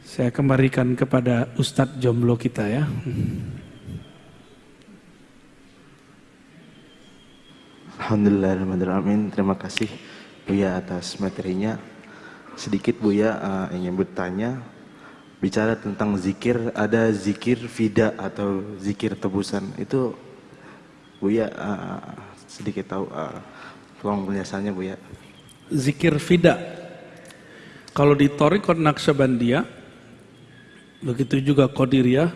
Saya kembalikan kepada Ustadz jomblo kita ya. Alhamdulillahirrahmanirrahim. Terima kasih Buya atas materinya. Sedikit Buya uh, ingin bertanya, bicara tentang zikir, ada zikir fida atau zikir tebusan. Itu Buya uh, sedikit tahu, uh, tolong penjelasannya Buya. Zikir fida. Kalau di Torikot Naqsyabandiyah, begitu juga Qadiriyah,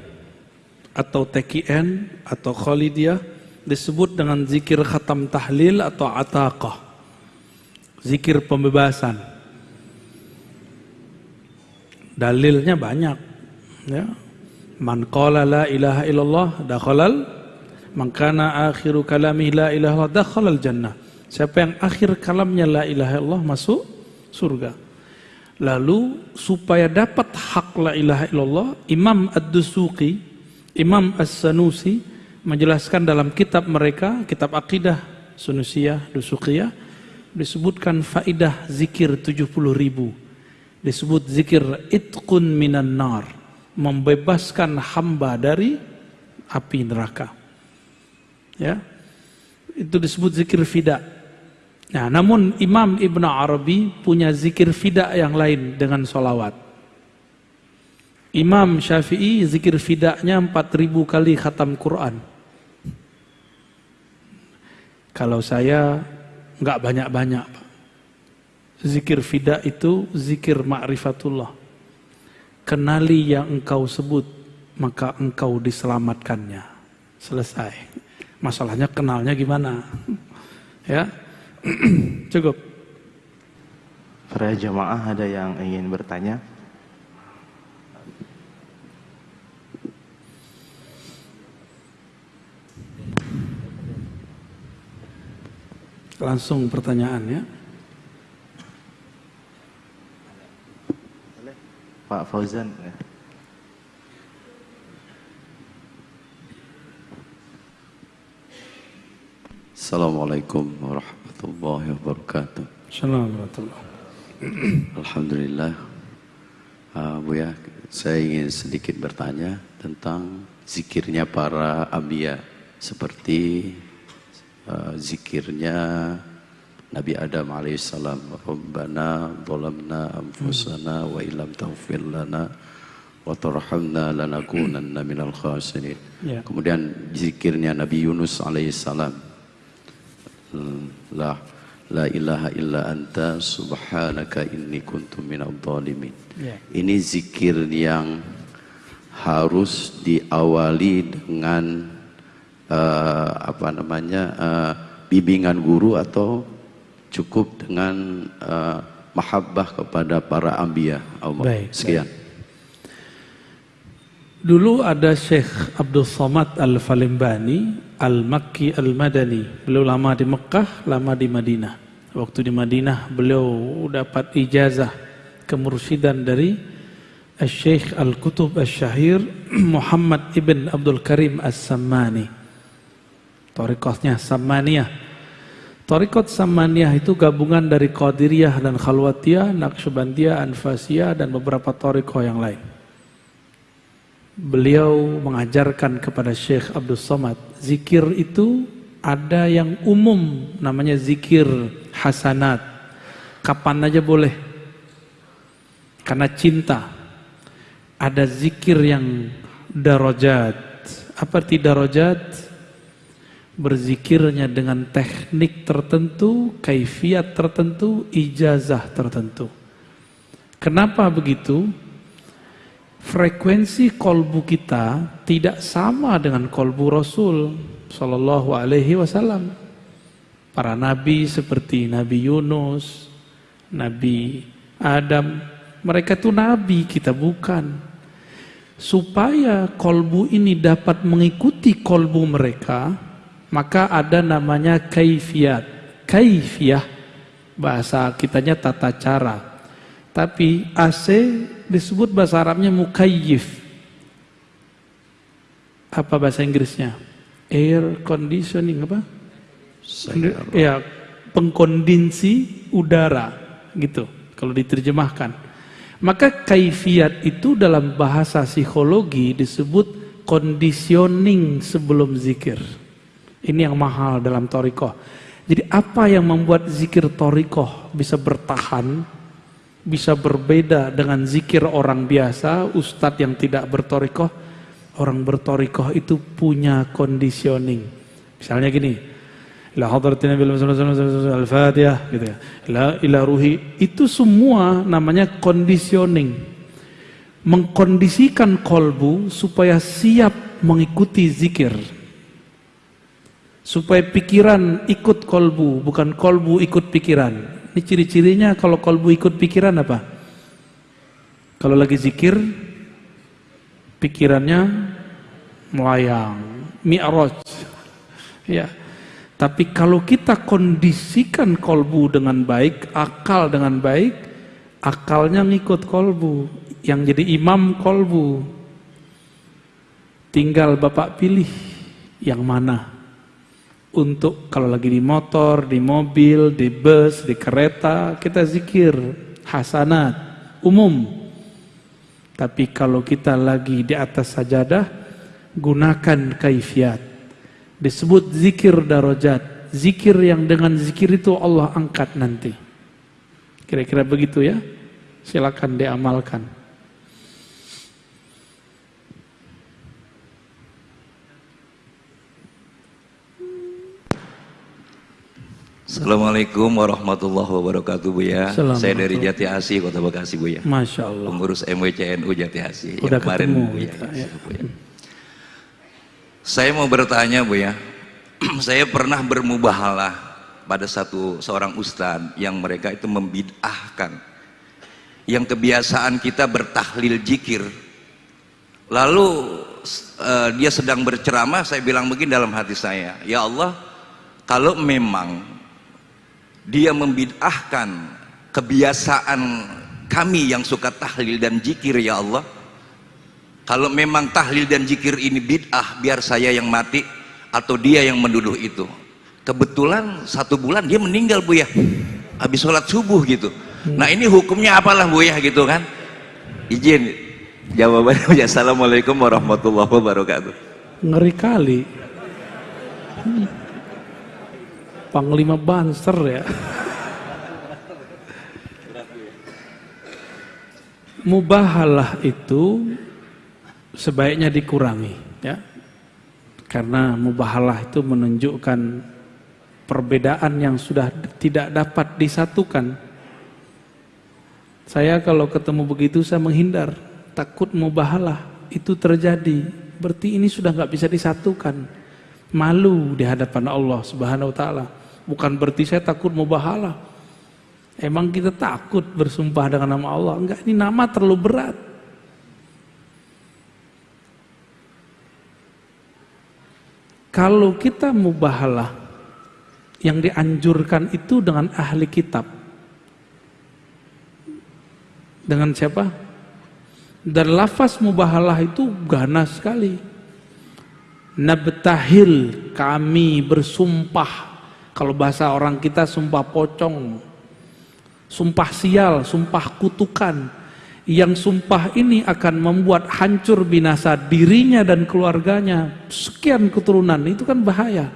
atau TKN, atau Khalidiyah, disebut dengan zikir khatam tahlil atau ataqah zikir pembebasan. Dalilnya banyak. Ya. Man qala la ilaha illallah dakhalal man kana akhiru kalami la ilaha illallah dakhalal jannah. Siapa yang akhir kalamnya la ilaha illallah masuk surga. Lalu supaya dapat hak la ilaha illallah, Imam Ad-Dusuqi, Imam As-Sanusi menjelaskan dalam kitab mereka, kitab akidah Sunusiyah, Dusuqiyah, disebutkan faidah zikir 70 ribu disebut zikir itqun minan nar membebaskan hamba dari api neraka. Ya itu disebut zikir fida. Nah namun Imam Ibn Arabi punya zikir fida yang lain dengan solawat Imam Syafi'i zikir fidaknya 4000 kali khatam Quran. Kalau saya nggak banyak-banyak. Zikir fida itu zikir ma'rifatullah. Kenali yang engkau sebut, maka engkau diselamatkannya. Selesai. Masalahnya kenalnya gimana? ya, cukup. Para jamaah ada yang ingin bertanya? Langsung pertanyaannya. Pak Fauzan. Assalamualaikum warahmatullahi wabarakatuh. Assalamualaikum. Alhamdulillah. Uh, Bu ya, saya ingin sedikit bertanya tentang zikirnya para abia seperti uh, zikirnya Nabi Adam alaihissalam Rabbana zalamna anfusana wa ilam taghfir lana wa tarhamna lanakunanna minal khasirin. Ya. Kemudian zikirnya Nabi Yunus alaihissalam la la ilaha illa anta subhanaka inni kuntu minadh dhalimin. Ya. Ini zikir yang harus diawali dengan uh, apa namanya uh, bimbingan guru atau cukup dengan uh, mahabbah kepada para ambia Allah. Baik, Sekian. Dulu ada Syekh Abdul Somad Al-Falimbani Al-Makki Al-Madani. Beliau lama di Mekah, lama di Madinah. Waktu di Madinah beliau dapat ijazah kemursidan dari Syekh Al-Kutub Al-Syahir Muhammad Ibn Abdul Karim As-Sammani. Torikotnya Sammaniyah. Torikot Sammaniyah itu gabungan dari Qadiriyah dan Khalwatiyah, Naqsyabandiyah, Anfasiyah dan beberapa torikoh yang lain. Beliau mengajarkan kepada Syekh Abdul Somad, zikir itu Ada yang umum namanya zikir hasanat. Kapan aja boleh. Karena cinta. Ada zikir yang darajat. Apa arti darajat? Berzikirnya dengan teknik tertentu, kaifiat tertentu, ijazah tertentu. Kenapa begitu? Frekuensi kolbu kita tidak sama dengan kolbu Rasul Sallallahu Alaihi Wasallam. Para nabi seperti Nabi Yunus, Nabi Adam, mereka itu nabi, kita bukan. Supaya kolbu ini dapat mengikuti kolbu mereka, maka ada namanya kaifiat. Kaifiyah, bahasa kitanya tata cara. Tapi AC disebut bahasa Arabnya mukayyif. Apa bahasa Inggrisnya? Air conditioning apa? Ya, pengkondisi udara gitu kalau diterjemahkan. Maka kaifiat itu dalam bahasa psikologi disebut conditioning sebelum zikir. Ini yang mahal dalam torikoh. Jadi apa yang membuat zikir torikoh bisa bertahan bisa berbeda dengan zikir orang biasa, ustadz yang tidak bertorikoh, orang bertorikoh itu punya conditioning. Misalnya gini, la hadratina bil al-fatihah gitu ya. La ila ruhi itu semua namanya conditioning. Mengkondisikan kolbu supaya siap mengikuti zikir. Supaya pikiran ikut kolbu, bukan kolbu ikut pikiran. Ini ciri-cirinya kalau kolbu ikut pikiran apa? Kalau lagi zikir, pikirannya melayang, mi'raj. Ya. Tapi kalau kita kondisikan kolbu dengan baik, akal dengan baik, akalnya ngikut kolbu. Yang jadi imam kolbu. Tinggal Bapak pilih yang mana untuk kalau lagi di motor, di mobil, di bus, di kereta, kita zikir hasanat umum. Tapi kalau kita lagi di atas sajadah, gunakan kaifiat. Disebut zikir darajat. Zikir yang dengan zikir itu Allah angkat nanti. Kira-kira begitu ya. Silakan diamalkan. Assalamualaikum warahmatullahi wabarakatuh Bu ya. Saya dari Jati Asih Kota Bekasi Bu ya. Masya Allah. Pengurus MWCNU Jati Asih. Udah yang kemarin ketemu Bu ya. kita, ya. Bu ya. Saya mau bertanya Bu ya. saya pernah bermubahalah pada satu seorang ustadz yang mereka itu membid'ahkan yang kebiasaan kita bertahlil jikir lalu uh, dia sedang berceramah saya bilang begini dalam hati saya ya Allah kalau memang dia membid'ahkan kebiasaan kami yang suka tahlil dan jikir ya Allah. Kalau memang tahlil dan jikir ini bid'ah biar saya yang mati atau dia yang menduduh itu. Kebetulan satu bulan dia meninggal bu ya. Habis sholat subuh gitu. Nah ini hukumnya apalah bu ya gitu kan? Izin jawabannya ya assalamualaikum warahmatullahi wabarakatuh. Ngeri kali Panglima Banser ya. Mubahalah itu sebaiknya dikurangi ya. Karena mubahalah itu menunjukkan perbedaan yang sudah tidak dapat disatukan. Saya kalau ketemu begitu saya menghindar, takut mubahalah itu terjadi. Berarti ini sudah nggak bisa disatukan. Malu di hadapan Allah Subhanahu wa taala. Bukan berarti saya takut mubahalah. Emang kita takut bersumpah dengan nama Allah? Enggak, ini nama terlalu berat. Kalau kita mubahalah yang dianjurkan itu dengan ahli kitab. Dengan siapa? Dan lafaz mubahalah itu ganas sekali. Nabtahil kami bersumpah. Kalau bahasa orang kita sumpah pocong. Sumpah sial, sumpah kutukan. Yang sumpah ini akan membuat hancur binasa dirinya dan keluarganya. Sekian keturunan, itu kan bahaya.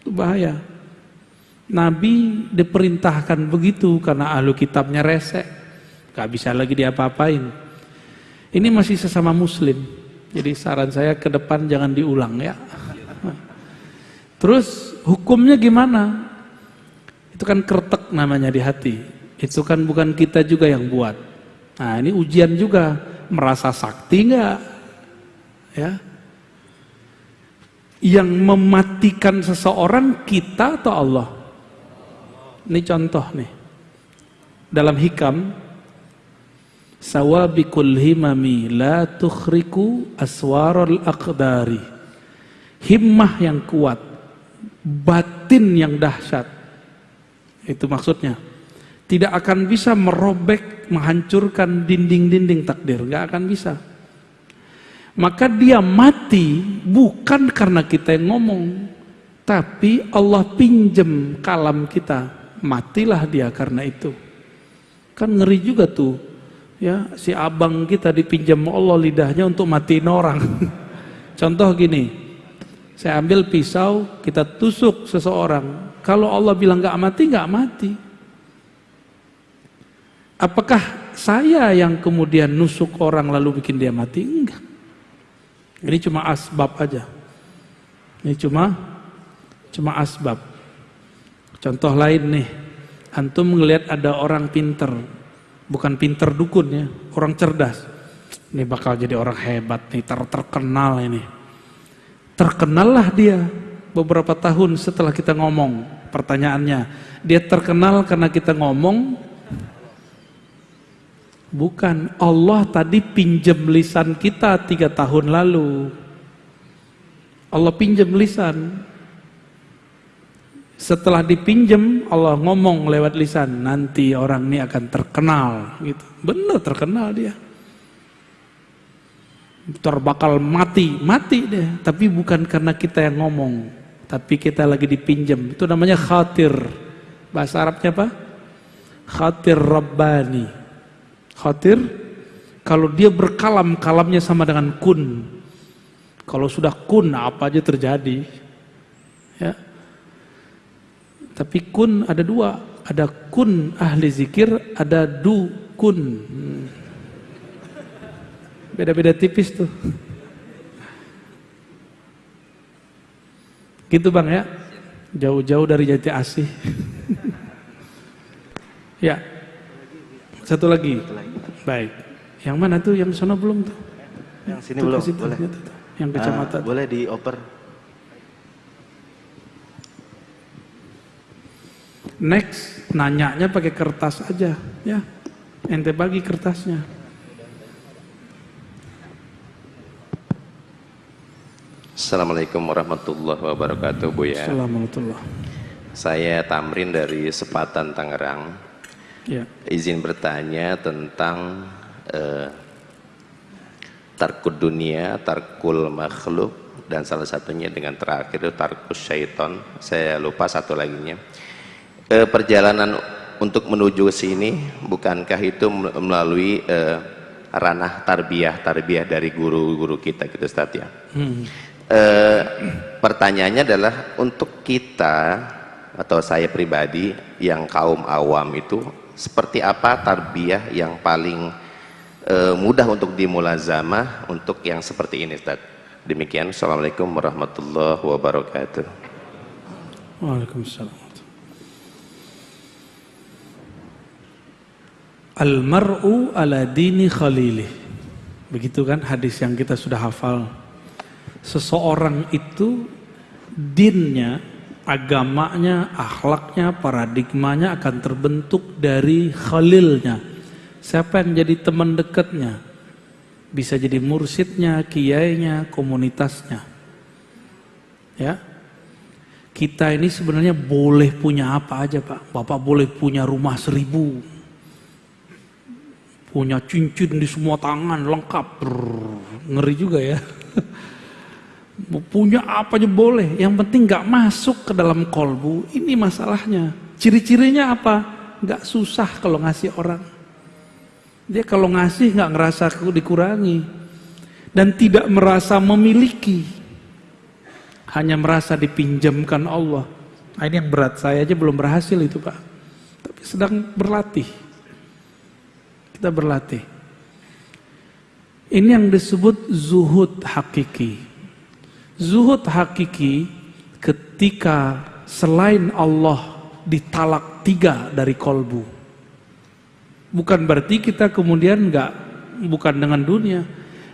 Itu bahaya. Nabi diperintahkan begitu karena ahlu kitabnya resek. Gak bisa lagi diapa-apain. Ini masih sesama muslim. Jadi saran saya ke depan jangan diulang ya. Terus hukumnya gimana? Itu kan kertek namanya di hati. Itu kan bukan kita juga yang buat. Nah ini ujian juga. Merasa sakti nggak? Ya. Yang mematikan seseorang kita atau Allah? Ini contoh nih. Dalam hikam Sawabikul himami la tukhriku aswarul aqdari. Himmah yang kuat, batin yang dahsyat. Itu maksudnya. Tidak akan bisa merobek, menghancurkan dinding-dinding takdir, nggak akan bisa. Maka dia mati bukan karena kita yang ngomong, tapi Allah pinjem kalam kita. Matilah dia karena itu. Kan ngeri juga tuh ya si abang kita dipinjam Allah lidahnya untuk matiin orang contoh gini saya ambil pisau kita tusuk seseorang. Kalau Allah bilang nggak mati nggak mati. Apakah saya yang kemudian nusuk orang lalu bikin dia mati? Enggak. Ini cuma asbab aja. Ini cuma cuma asbab. Contoh lain nih. Antum melihat ada orang pinter. Bukan pinter dukun ya, orang cerdas. Ini bakal jadi orang hebat nih, ter terkenal ini. Terkenallah dia beberapa tahun setelah kita ngomong. Pertanyaannya, dia terkenal karena kita ngomong? Bukan, Allah tadi pinjam lisan kita tiga tahun lalu. Allah pinjam lisan, setelah dipinjam Allah ngomong lewat lisan nanti orang ini akan terkenal gitu benar terkenal dia terbakal mati mati deh tapi bukan karena kita yang ngomong tapi kita lagi dipinjam. Itu namanya khatir. Bahasa Arabnya apa? Khatir rabbani. Khatir? Kalau dia berkalam kalamnya sama dengan kun. Kalau sudah kun apa aja terjadi. Ya. Tapi kun ada dua, ada kun ahli zikir, ada du kun. Hmm. Beda-beda tipis tuh. Gitu bang ya, jauh-jauh dari jati asih. ya, satu lagi. Baik. Yang mana tuh? Yang sana belum tuh? Yang sini belum, boleh. Yang kecamatan. Uh, boleh dioper. Next, nanyanya pakai kertas aja, ya. Ente bagi kertasnya. Assalamualaikum warahmatullahi wabarakatuh, Bu ya. Assalamualaikum. Saya Tamrin dari Sepatan Tangerang. Ya. Izin bertanya tentang uh, tarkud dunia, tarkul makhluk, dan salah satunya dengan terakhir itu tarkus syaiton. Saya lupa satu laginya eh, perjalanan untuk menuju ke sini bukankah itu melalui eh, ranah tarbiyah tarbiyah dari guru-guru kita gitu Ustaz ya hmm. Eh, pertanyaannya adalah untuk kita atau saya pribadi yang kaum awam itu seperti apa tarbiyah yang paling eh, mudah untuk dimulazamah untuk yang seperti ini Ustaz demikian Assalamualaikum warahmatullahi wabarakatuh Waalaikumsalam Al-mar'u ala dini khalili. Begitu kan hadis yang kita sudah hafal. Seseorang itu dinnya, agamanya, akhlaknya, paradigmanya akan terbentuk dari khalilnya. Siapa yang jadi teman dekatnya? Bisa jadi mursidnya, kiainya, komunitasnya. Ya, kita ini sebenarnya boleh punya apa aja pak. Bapak boleh punya rumah seribu, punya cincin di semua tangan lengkap Brrr, ngeri juga ya punya apa aja boleh yang penting nggak masuk ke dalam kolbu ini masalahnya ciri-cirinya apa nggak susah kalau ngasih orang dia kalau ngasih nggak ngerasa dikurangi dan tidak merasa memiliki hanya merasa dipinjamkan Allah. Nah, ini yang berat saya aja belum berhasil itu Pak. Tapi sedang berlatih. Kita berlatih. Ini yang disebut zuhud hakiki. Zuhud hakiki ketika selain Allah ditalak tiga dari kolbu. Bukan berarti kita kemudian nggak bukan dengan dunia.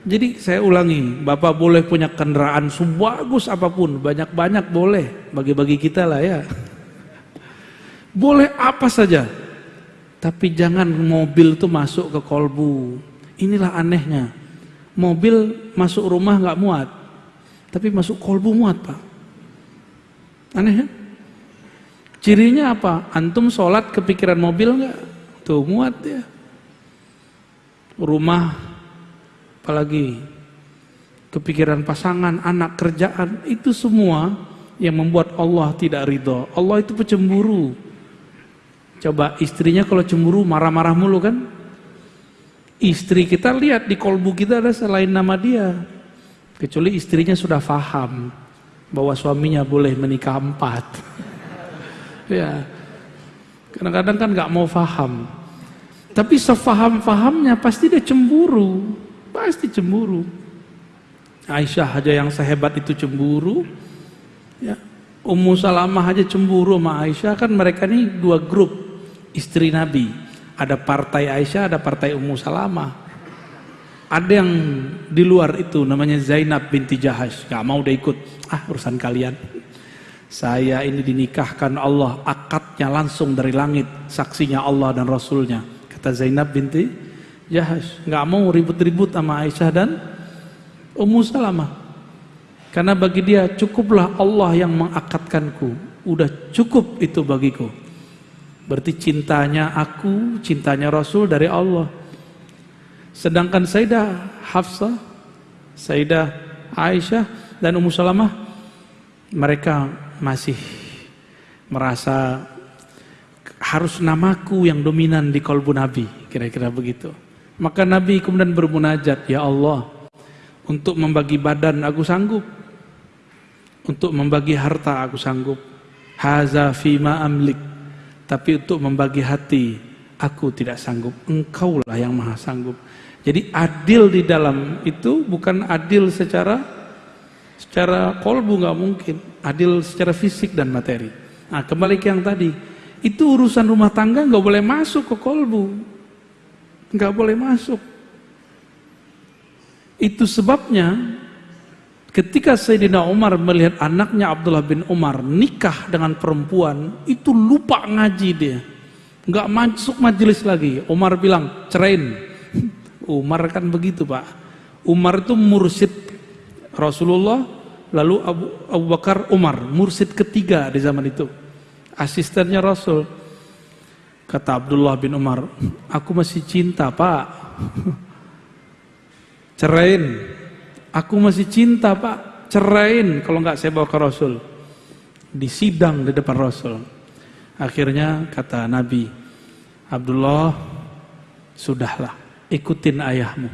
Jadi saya ulangi, Bapak boleh punya kendaraan sebagus apa pun, banyak-banyak boleh, bagi-bagi kita lah ya. Boleh apa saja, tapi jangan mobil itu masuk ke kolbu. Inilah anehnya, mobil masuk rumah nggak muat, tapi masuk kolbu muat pak. Aneh ya? Cirinya apa? Antum sholat kepikiran mobil nggak? Tuh muat ya. Rumah apalagi kepikiran pasangan, anak, kerjaan, itu semua yang membuat Allah tidak ridho. Allah itu pecemburu. Coba istrinya kalau cemburu marah-marah mulu kan? Istri kita lihat di kolbu kita ada selain nama dia. Kecuali istrinya sudah faham bahwa suaminya boleh menikah empat. ya, kadang-kadang kan nggak mau faham. Tapi sefaham-fahamnya pasti dia cemburu. Pasti cemburu. Aisyah aja yang sehebat itu cemburu. Ya. Ummu Salamah aja cemburu sama Aisyah kan mereka ini dua grup istri Nabi. Ada partai Aisyah, ada partai Ummu Salamah. Ada yang di luar itu namanya Zainab binti Jahash. Gak mau udah ikut. Ah urusan kalian. Saya ini dinikahkan Allah akadnya langsung dari langit. Saksinya Allah dan Rasulnya. Kata Zainab binti Jahash nggak mau ribut-ribut sama Aisyah dan Ummu Salamah karena bagi dia cukuplah Allah yang mengakatkanku udah cukup itu bagiku berarti cintanya aku cintanya Rasul dari Allah sedangkan Sayyidah Hafsah Sayyidah Aisyah dan Ummu Salamah mereka masih merasa harus namaku yang dominan di kolbu Nabi kira-kira begitu maka Nabi kemudian bermunajat, Ya Allah, untuk membagi badan aku sanggup. Untuk membagi harta aku sanggup. Haza fima amlik. Tapi untuk membagi hati, aku tidak sanggup. Engkaulah yang maha sanggup. Jadi adil di dalam itu bukan adil secara secara kolbu nggak mungkin. Adil secara fisik dan materi. Nah kembali ke yang tadi. Itu urusan rumah tangga nggak boleh masuk ke kolbu nggak boleh masuk. Itu sebabnya ketika Sayyidina Umar melihat anaknya Abdullah bin Umar nikah dengan perempuan, itu lupa ngaji dia. Nggak masuk majelis lagi. Umar bilang, cerain. Umar kan begitu pak. Umar itu mursid Rasulullah, lalu Abu, Abu Bakar Umar, mursid ketiga di zaman itu. Asistennya Rasul. Kata Abdullah bin Umar, aku masih cinta pak. Cerain. Aku masih cinta pak. Cerain kalau nggak saya bawa ke Rasul. Di sidang di depan Rasul. Akhirnya kata Nabi, Abdullah, sudahlah, ikutin ayahmu.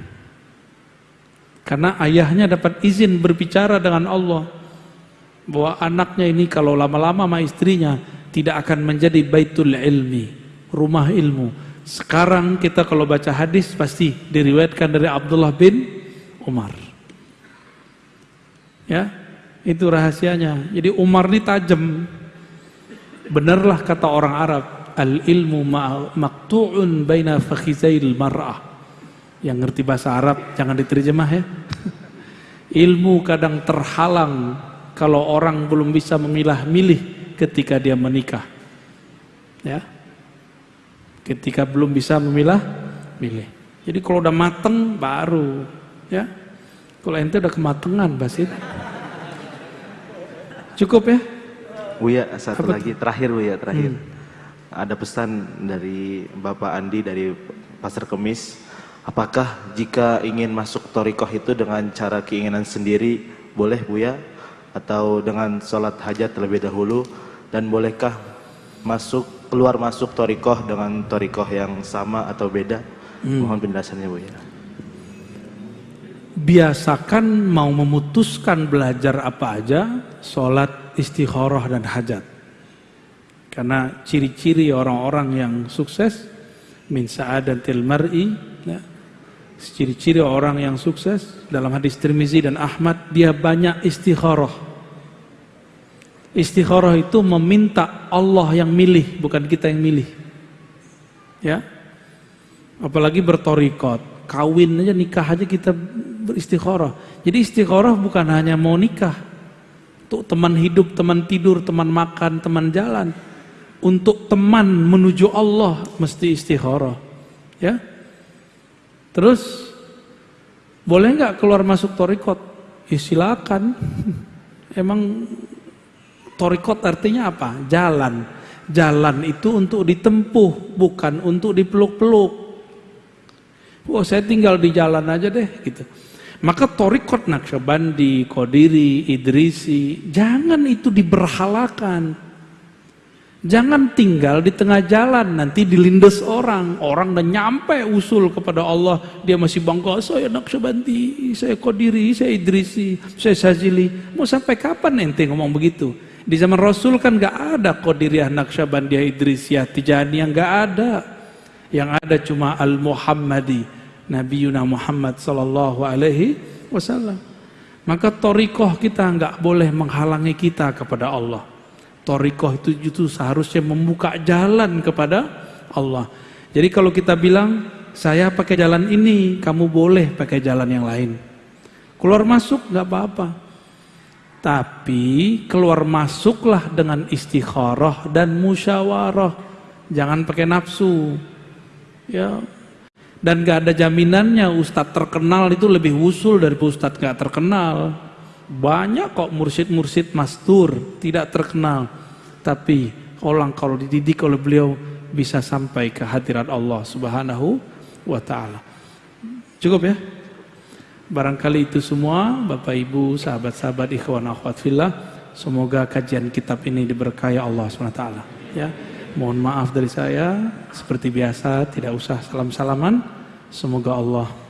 Karena ayahnya dapat izin berbicara dengan Allah. Bahwa anaknya ini kalau lama-lama sama istrinya tidak akan menjadi baitul ilmi rumah ilmu. Sekarang kita kalau baca hadis pasti diriwayatkan dari Abdullah bin Umar. Ya, itu rahasianya. Jadi Umar ini tajam. Benarlah kata orang Arab, al ilmu maktu'un baina fakhizail mar'ah. Yang ngerti bahasa Arab jangan diterjemah ya. Ilmu kadang terhalang kalau orang belum bisa memilah-milih ketika dia menikah. Ya. Ketika belum bisa memilah milih. Jadi kalau udah mateng baru. Ya. Kalau ente udah kematangan Basit cukup ya? Buya satu Apa? lagi. Terakhir Buya terakhir. Hmm. ada pesan dari Bapak Andi dari Pasar Kemis apakah jika ingin masuk torikoh itu dengan cara keinginan sendiri boleh Buya atau dengan sholat hajat terlebih dahulu dan bolehkah masuk keluar masuk torikoh dengan torikoh yang sama atau beda? Hmm. Mohon penjelasannya bu ya. biasakan mau memutuskan belajar apa aja, sholat, istikharah dan hajat. Karena ciri-ciri orang-orang yang sukses min sa'adatil mar'i ya, ciri-ciri orang yang sukses dalam hadis Tirmizi dan Ahmad dia banyak istikharah. Istikharah itu meminta Allah yang milih, bukan kita yang milih. Ya. Apalagi bertorikot, kawin aja nikah aja kita beristikharah. Jadi istikharah bukan hanya mau nikah. Untuk teman hidup, teman tidur, teman makan, teman jalan. Untuk teman menuju Allah mesti istikharah. Ya. Terus boleh nggak keluar masuk torikot? Ya silakan. Emang torikot artinya apa? Jalan. Jalan itu untuk ditempuh, bukan untuk dipeluk-peluk. Oh saya tinggal di jalan aja deh gitu. Maka torikot Naksabandi, Kodiri, Idrisi, jangan itu diberhalakan. Jangan tinggal di tengah jalan, nanti dilindas orang. Orang udah nyampe usul kepada Allah, dia masih bangga, saya Naksabandi, saya Kodiri, saya Idrisi, saya Sazili. Mau sampai kapan ente ngomong begitu? Di zaman Rasul kan gak ada Qadiriyah, Naqsyabandiyah, Idrisiyah, Tijaniyah, gak ada. Yang ada cuma Al-Muhammadi, Nabi Yuna Muhammad sallallahu alaihi wasallam. Maka torikoh kita nggak boleh menghalangi kita kepada Allah. Torikoh itu itu seharusnya membuka jalan kepada Allah. Jadi kalau kita bilang saya pakai jalan ini, kamu boleh pakai jalan yang lain. Keluar masuk nggak apa-apa. Tapi keluar masuklah dengan istikharah dan musyawarah. Jangan pakai nafsu. Ya. Dan gak ada jaminannya ustadz terkenal itu lebih usul dari ustadz gak terkenal. Banyak kok mursid-mursid mastur tidak terkenal. Tapi orang kalau dididik oleh beliau bisa sampai ke hadirat Allah Subhanahu wa taala. Cukup ya? Barangkali itu semua Bapak Ibu, sahabat-sahabat ikhwan akhwat fillah, semoga kajian kitab ini diberkahi Allah SWT ya. Mohon maaf dari saya seperti biasa tidak usah salam-salaman. Semoga Allah